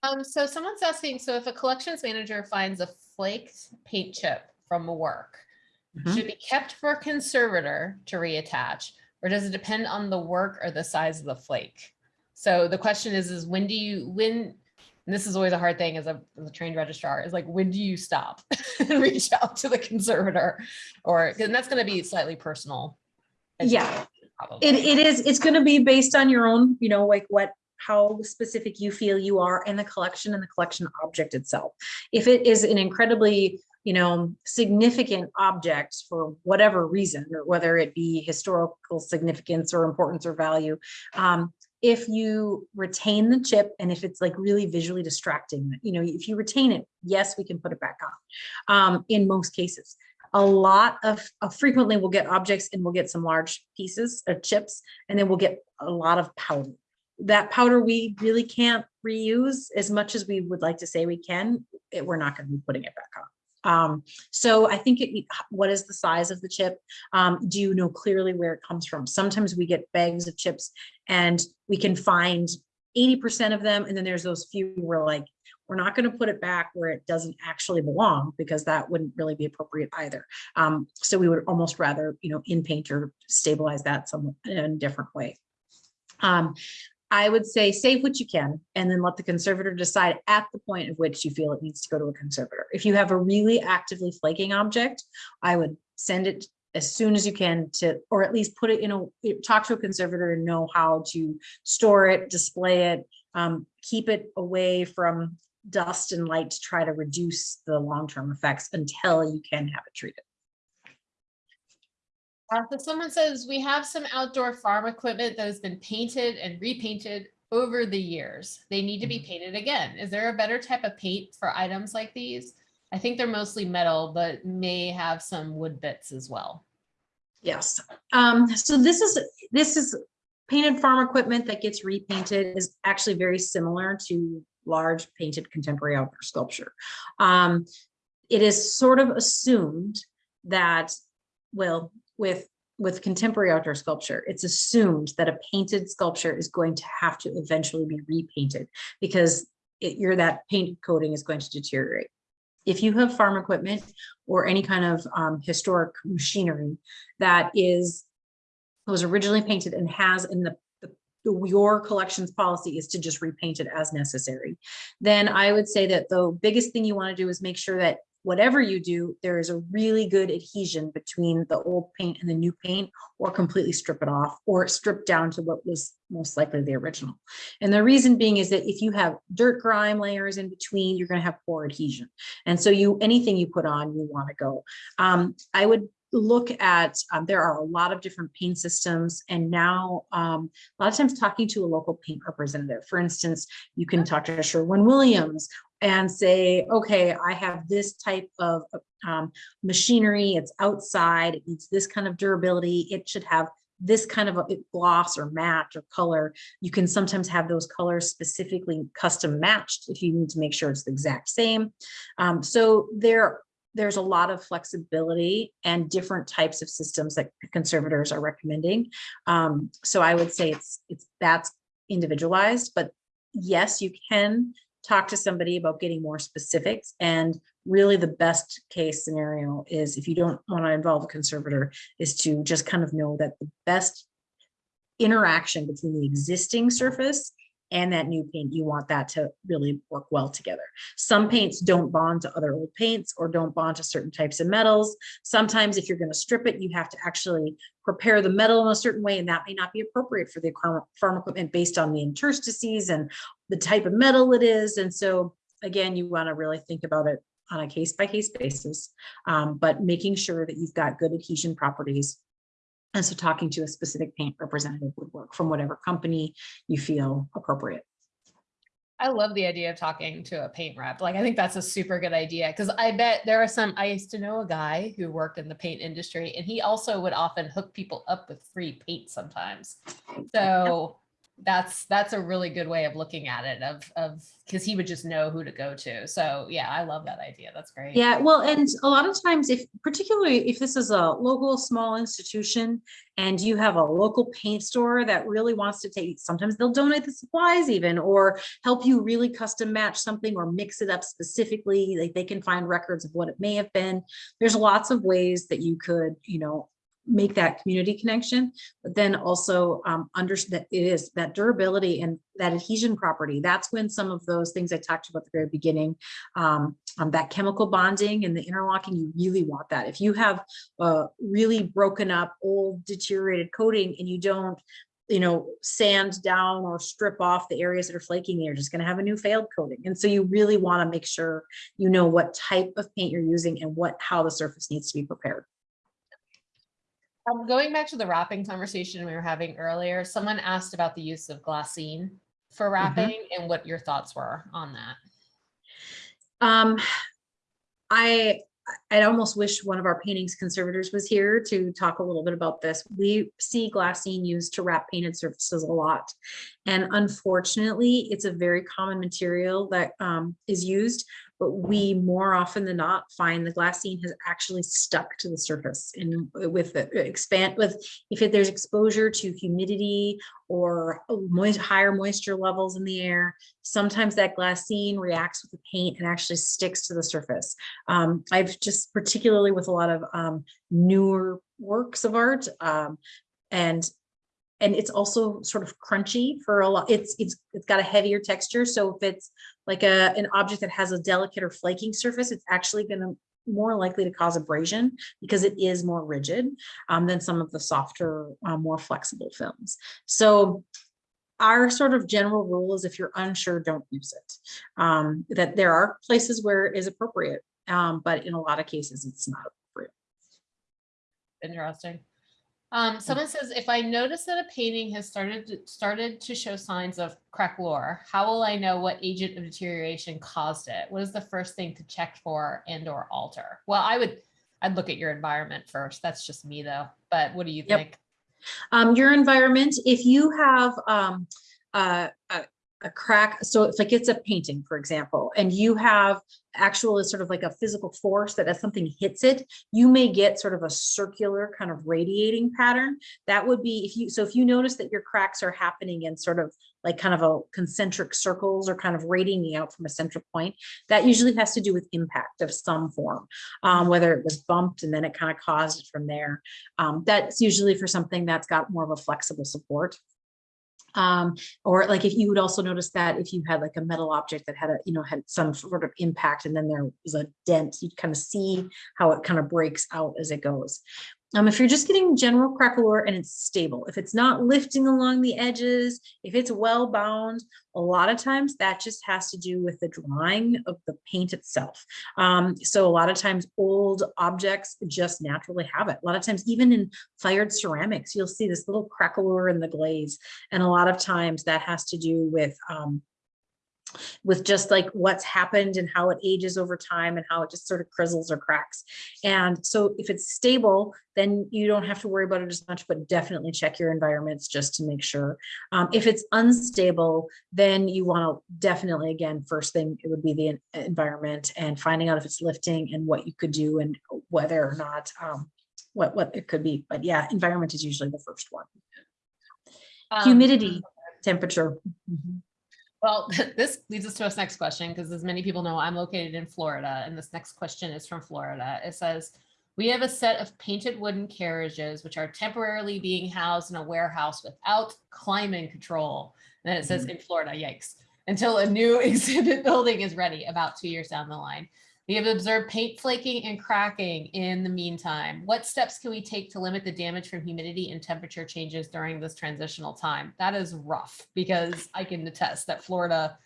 Um, so someone's asking, so if a collections manager finds a flaked paint chip from a Mhm. should be kept for a conservator to reattach? Or does it depend on the work or the size of the flake? So the question is, is when do you, when, and this is always a hard thing as a, as a trained registrar, is like, when do you stop and reach out to the conservator? Or, and that's gonna be slightly personal. Yeah. probably. It, it is, it's gonna be based on your own, you know, like what, how specific you feel you are in the collection and the collection object itself. If it is an incredibly, you know, significant objects for whatever reason, or whether it be historical significance or importance or value, um, if you retain the chip and if it's like really visually distracting, you know, if you retain it, yes, we can put it back on, um, in most cases a lot of, uh, frequently we'll get objects and we'll get some large pieces of chips and then we'll get a lot of powder. That powder we really can't reuse as much as we would like to say we can, it, we're not gonna be putting it back on. Um, so I think it, what is the size of the chip? Um, do you know clearly where it comes from? Sometimes we get bags of chips and we can find eighty percent of them, and then there's those few where like, we're not gonna put it back where it doesn't actually belong, because that wouldn't really be appropriate either. Um, so we would almost rather, you know, in paint or stabilize that some in a different way. Um, I would say save what you can and then let the conservator decide at the point at which you feel it needs to go to a conservator. If you have a really actively flaking object, I would send it as soon as you can to, or at least put it in a, talk to a conservator and know how to store it, display it, um, keep it away from dust and light to try to reduce the long-term effects until you can have it treated. Uh, so someone says, we have some outdoor farm equipment that has been painted and repainted over the years. They need to be painted again. Is there a better type of paint for items like these? I think they're mostly metal, but may have some wood bits as well. Yes, um, so this is, this is painted farm equipment that gets repainted is actually very similar to large painted contemporary outdoor sculpture. Um, it is sort of assumed that, well, with, with contemporary outdoor sculpture, it's assumed that a painted sculpture is going to have to eventually be repainted because it, that paint coating is going to deteriorate. If you have farm equipment or any kind of um, historic machinery that is was originally painted and has in the, the, the- your collections policy is to just repaint it as necessary, then I would say that the biggest thing you want to do is make sure that whatever you do, there is a really good adhesion between the old paint and the new paint, or completely strip it off, or strip down to what was most likely the original. And the reason being is that if you have dirt grime layers in between, you're going to have poor adhesion. And so you, anything you put on, you want to go. Um, I would look at, um, there are a lot of different paint systems and now um, a lot of times talking to a local paint representative. For instance, you can talk to Sherwin-Williams and say, okay, I have this type of um, machinery, it's outside, it needs this kind of durability, it should have this kind of a gloss or matte or color. You can sometimes have those colors specifically custom matched if you need to make sure it's the exact same. Um, so there, there's a lot of flexibility and different types of systems that conservators are recommending. Um, so I would say it's, it's, that's individualized, but yes, you can talk to somebody about getting more specifics and really the best case scenario is if you don't want to involve a conservator is to just kind of know that the best interaction between the existing surface and that new paint, you want that to really work well together. Some paints don't bond to other old paints or don't bond to certain types of metals. Sometimes if you're going to strip it, you have to actually prepare the metal in a certain way, and that may not be appropriate for the farm equipment based on the interstices and the type of metal it is. And so again, you want to really think about it on a case by case basis, um, but making sure that you've got good adhesion properties. And so talking to a specific paint representative would work from whatever company you feel appropriate. I love the idea of talking to a paint rep. Like, I think that's a super good idea because I bet there are some, I used to know a guy who worked in the paint industry and he also would often hook people up with free paint sometimes. So that's, that's a really good way of looking at it of, of, because he would just know who to go to. So yeah, I love that idea. That's great. Yeah, well, and a lot of times if, particularly if this is a local, small institution and you have a local paint store that really wants to take, sometimes they'll donate the supplies even, or help you really custom match something or mix it up specifically, like they can find records of what it may have been. There's lots of ways that you could, you know, make that community connection, but then also um, understand that it is that durability and that adhesion property. That's when some of those things I talked about at the very beginning, um, um, that chemical bonding and the interlocking, you really want that. If you have a really broken up, old, deteriorated coating and you don't you know, sand down or strip off the areas that are flaking, you're just going to have a new failed coating. And so you really want to make sure you know what type of paint you're using and what how the surface needs to be prepared. Um, going back to the wrapping conversation we were having earlier, someone asked about the use of glassine for wrapping and what your thoughts were on that. Um, I I'd almost wish one of our paintings conservators was here to talk a little bit about this. We see glassine used to wrap painted surfaces a lot. And unfortunately, it's a very common material that um, is used, but we more often than not find the glassine has actually stuck to the surface and with the expand with if there's exposure to humidity or moist, higher moisture levels in the air, sometimes that glassine reacts with the paint and actually sticks to the surface. Um, I've just particularly with a lot of um, newer works of art um, and and it's also sort of crunchy for a lot. It's it's it's got a heavier texture. So if it's like a an object that has a delicate or flaking surface, it's actually going to more likely to cause abrasion because it is more rigid um, than some of the softer, uh, more flexible films. So our sort of general rule is if you're unsure, don't use it. Um, that there are places where it is appropriate, um, but in a lot of cases, it's not appropriate. Interesting. Um, someone says, if I notice that a painting has started to, started to show signs of craquelure, how will I know what agent of deterioration caused it? What is the first thing to check for and or alter? Well, I would, I'd look at your environment first. That's just me though. But what do you Yep. think? Um, your environment, if you have um, uh, a, a crack, so it's like it's a painting, for example, and you have actual sort of like a physical force that as something hits it, you may get sort of a circular kind of radiating pattern. That would be if you, so if you notice that your cracks are happening in sort of like kind of a concentric circles or kind of radiating out from a central point, that usually has to do with impact of some form, um, whether it was bumped and then it kind of caused it from there. Um, that's usually for something that's got more of a flexible support um or like if you would also notice that if you had like a metal object that had a you know had some sort of impact and then there was a dent you'd kind of see how it kind of breaks out as it goes um if you're just getting general craquelure and it's stable if it's not lifting along the edges if it's well bound a lot of times that just has to do with the drying of the paint itself. Um so a lot of times old objects just naturally have it. A lot of times even in fired ceramics you'll see this little craquelure in the glaze. And a lot of times that has to do with um, with just like what's happened and how it ages over time and how it just sort of crizzles or cracks. And so if it's stable, then you don't have to worry about it as much, but definitely check your environments just to make sure. Um, if it's unstable, then you want to definitely, again, first thing, it would be the environment and finding out if it's lifting and what you could do and whether or not um, what, what it could be. But yeah, environment is usually the first one. Um, Humidity, temperature. Mhm. Well, this leads us to us next question, because as many people know, I'm located in Florida, and this next question is from Florida. It says, we have a set of painted wooden carriages which are temporarily being housed in a warehouse without climate control. And then it says mm-hmm. in Florida, yikes, until a new exhibit building is ready about two years down the line. We have observed paint flaking and cracking in the meantime. What steps can we take to limit the damage from humidity and temperature changes during this transitional time? That is rough because I can attest that Florida,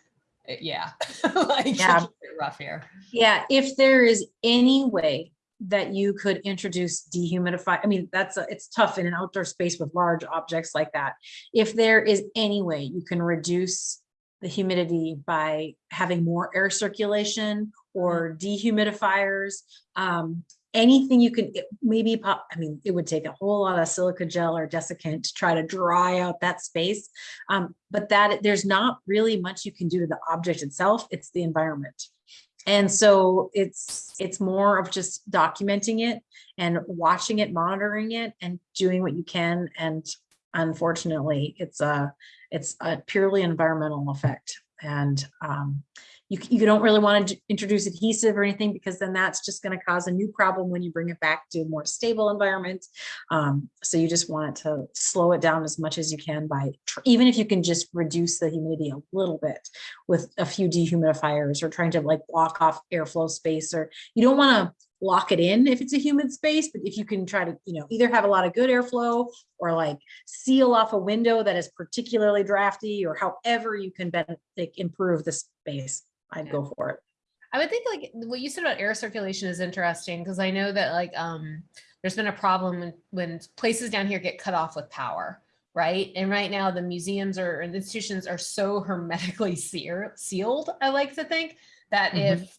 eh, yeah. like, Yeah. rough here. Yeah, if there is any way that you could introduce dehumidify, I mean, that's, a- it's tough in an outdoor space with large objects like that. If there is any way you can reduce the humidity by having more air circulation or dehumidifiers, um, anything you can, it- maybe pop, I mean, it would take a whole lot of silica gel or desiccant to try to dry out that space. Um, but that, there's not really much you can do to the object itself, it's the environment. And so it's, it's more of just documenting it and watching it, monitoring it and doing what you can. And unfortunately, it's a, it's a purely environmental effect. And um, you, you don't really want to introduce adhesive or anything because then that's just going to cause a new problem when you bring it back to a more stable environment. Um, so you just want to slow it down as much as you can by, even if you can just reduce the humidity a little bit with a few dehumidifiers or trying to like block off airflow space or you don't want to lock it in if it's a humid space, but if you can try to, you know, either have a lot of good airflow or like seal off a window that is particularly drafty or however you can improve the space, I'd go for it. I would think like what you said about air circulation is interesting because I know that like um there's been a problem when when places down here get cut off with power, right? And right now the museums or institutions are so hermetically sear- sealed, I like to think, that Mhm. if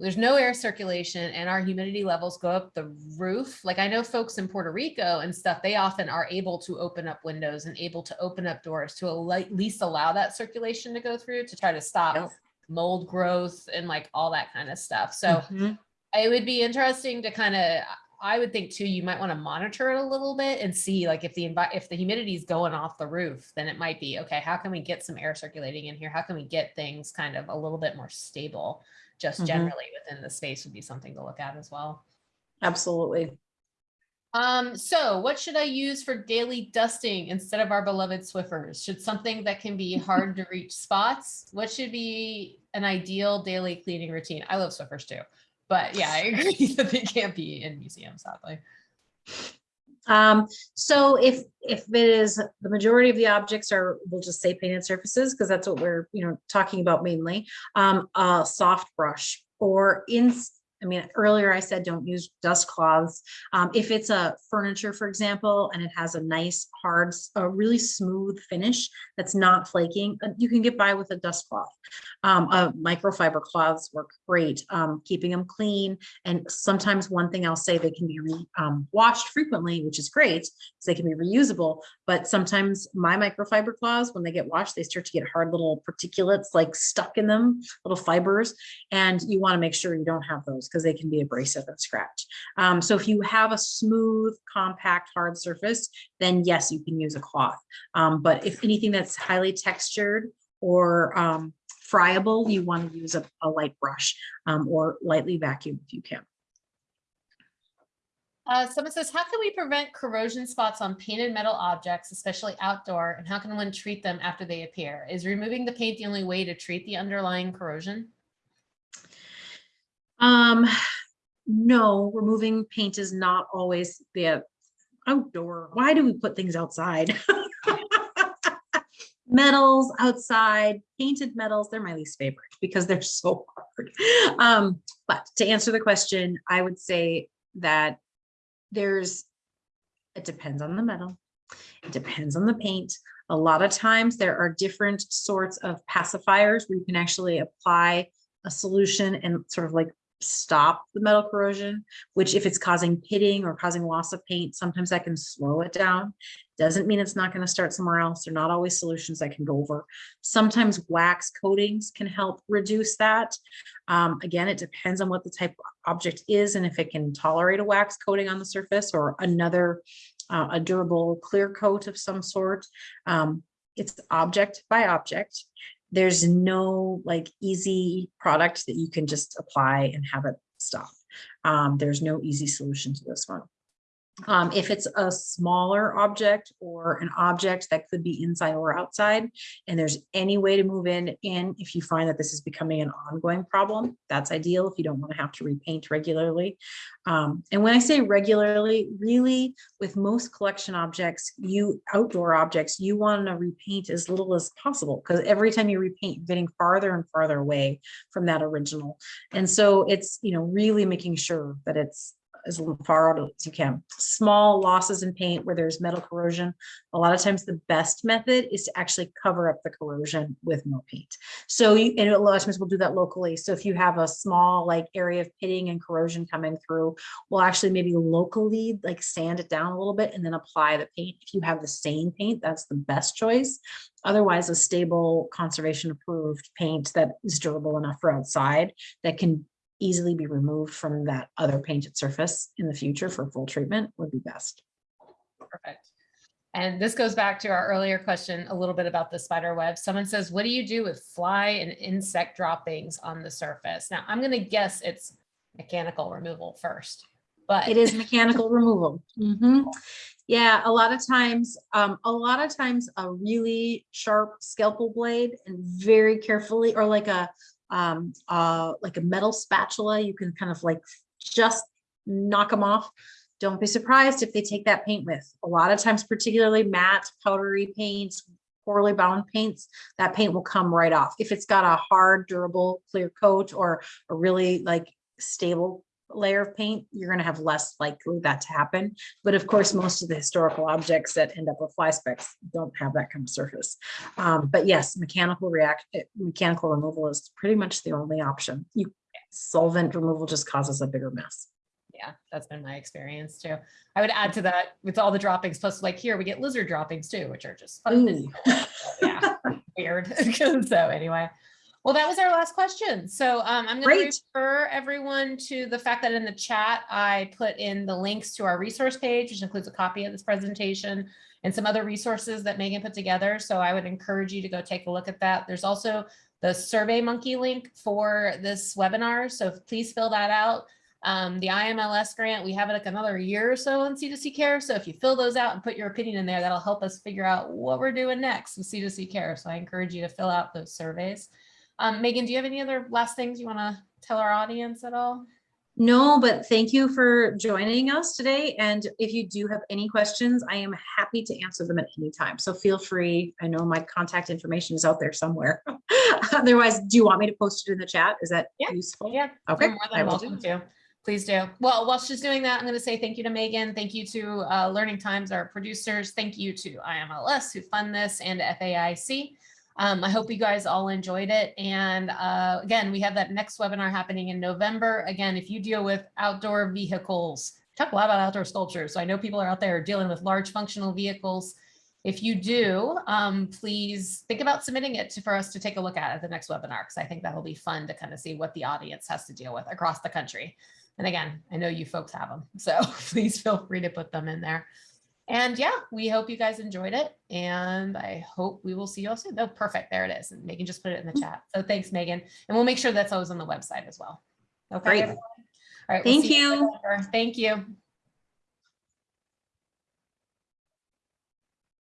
there's no air circulation and our humidity levels go up the roof, like I know folks in Puerto Rico and stuff, they often are able to open up windows and able to open up doors to at least allow that circulation to go through to try to stop Yep. Mold growth and like all that kind of stuff. So Mhm. it would be interesting to kind of, I would think too, you might want to monitor it a little bit and see like if the if the humidity is going off the roof, then it might be, okay, how can we get some air circulating in here? How can we get things kind of a little bit more stable? Just Mhm. generally within the space would be something to look at as well. Absolutely. Um, so what should I use for daily dusting instead of our beloved Swiffers? Should something that can be hard to reach spots? What should be an ideal daily cleaning routine? I love Swiffers too, but yeah, I agree that they can't be in museums, sadly. Um, so if, if it is, the majority of the objects are, we'll just say painted surfaces, because that's what we're, you know, talking about mainly. Um, a soft brush or in, I mean, earlier I said don't use dust cloths. Um, if it's a furniture, for example, and it has a nice hard, a really smooth finish that's not flaking, uh, you can get by with a dust cloth. Um, uh, microfiber cloths work great, um, keeping them clean. And sometimes one thing I'll say, they can be re, um, washed frequently, which is great, because they can be reusable. But sometimes my microfiber cloths, when they get washed, they start to get hard little particulates like stuck in them, little fibers. And you want to make sure you don't have those because they can be abrasive and scratch. Um, so if you have a smooth, compact, hard surface, then yes, you can use a cloth. Um, but if anything that's highly textured or um, friable, you want to use a, a light brush um, or lightly vacuum if you can. Uh, someone says, how can we prevent corrosion spots on painted metal objects, especially outdoor, and how can one treat them after they appear? Is removing the paint the only way to treat the underlying corrosion? Um, no, removing paint is not always the outdoor. Why do we put things outside? Metals outside, painted metals, they're my least favorite because they're so hard. Um, but to answer the question, I would say that there's, it depends on the metal. It depends on the paint. A lot of times there are different sorts of pacifiers where you can actually apply a solution and sort of like stop the metal corrosion, which if it's causing pitting or causing loss of paint, sometimes that can slow it down. Doesn't mean it's not going to start somewhere else. They're not always solutions I can go over. Sometimes wax coatings can help reduce that. Um, again, it depends on what the type of object is and if it can tolerate a wax coating on the surface or another, uh, a durable clear coat of some sort. Um, it's object by object there's no like easy product that you can just apply and have it stop. Um, there's no easy solution to this one. Um, if it's a smaller object or an object that could be inside or outside, and there's any way to move in, in if you find that this is becoming an ongoing problem, that's ideal if you don't want to have to repaint regularly. Um, and when I say regularly, really with most collection objects, you outdoor objects, you want to repaint as little as possible because every time you repaint, you're getting farther and farther away from that original. And so it's, you know, really making sure that it's as far out as you can. Small losses in paint where there's metal corrosion. A lot of times the best method is to actually cover up the corrosion with more paint. So you, and a lot of times we'll do that locally. So if you have a small like area of pitting and corrosion coming through, we'll actually maybe locally like sand it down a little bit and then apply the paint. If you have the same paint, that's the best choice. Otherwise, a stable conservation approved paint that is durable enough for outside that can easily be removed from that other painted surface in the future for full treatment would be best. Perfect. And this goes back to our earlier question, a little bit about the spider web. Someone says, what do you do with fly and insect droppings on the surface? Now, I'm gonna guess it's mechanical removal first, but. It is mechanical removal. Mhm. Yeah, a lot of times, um, a lot of times a really sharp scalpel blade and very carefully, or like a, um, uh, like a metal spatula, you can kind of like just knock them off. Don't be surprised if they take that paint with. A lot of times, particularly matte, powdery paints, poorly bound paints, that paint will come right off. If it's got a hard, durable, clear coat or a really like stable layer of paint, you're gonna have less likely that to happen. But of course, most of the historical objects that end up with fly specks don't have that kind of surface. Um, but yes, mechanical react, eh, mechanical removal is pretty much the only option. You solvent removal just causes a bigger mess. Yeah, that's been my experience too. I would add to that with all the droppings, plus like here, we get lizard droppings too, which are just fun. to Ooh. deal with. Yeah, weird. So anyway, well, that was our last question. So um, I'm going to refer everyone to the fact that in the chat, I put in the links to our resource page, which includes a copy of this presentation and some other resources that Megan put together. So I would encourage you to go take a look at that. There's also the Survey Monkey link for this webinar. So please fill that out. Um, the IMLS grant, we have it like another year or so in C2C care. So if you fill those out and put your opinion in there, that'll help us figure out what we're doing next with C2C care. So I encourage you to fill out those surveys. Um, Megan, do you have any other last things you want to tell our audience at all? No, but thank you for joining us today. And if you do have any questions, I am happy to answer them at any time. So feel free. I know my contact information is out there somewhere. Otherwise, do you want me to post it in the chat? Is that Yeah. useful? Yeah, Okay. I will do welcome to. Please do. Well, while she's doing that, I'm going to say thank you to Megan. Thank you to uh, Learning Times, our producers. Thank you to IMLS who fund this and FAIC. Um, I hope you guys all enjoyed it. And uh, again, we have that next webinar happening in November. Again, if you deal with outdoor vehicles, talk a lot about outdoor sculptures. So I know people are out there dealing with large functional vehicles. If you do, um, please think about submitting it to, for us to take a look at at the next webinar, because I think that'll be fun to kind of see what the audience has to deal with across the country. And again, I know you folks have them, so please feel free to put them in there. And yeah, we hope you guys enjoyed it. And I hope we will see you all soon. Oh, perfect. There it is. And Megan just put it in the mm-hmm. chat. So thanks, Megan. And we'll make sure that's always on the website as well. Okay. Great. All right. we'll Thank you. Thank you.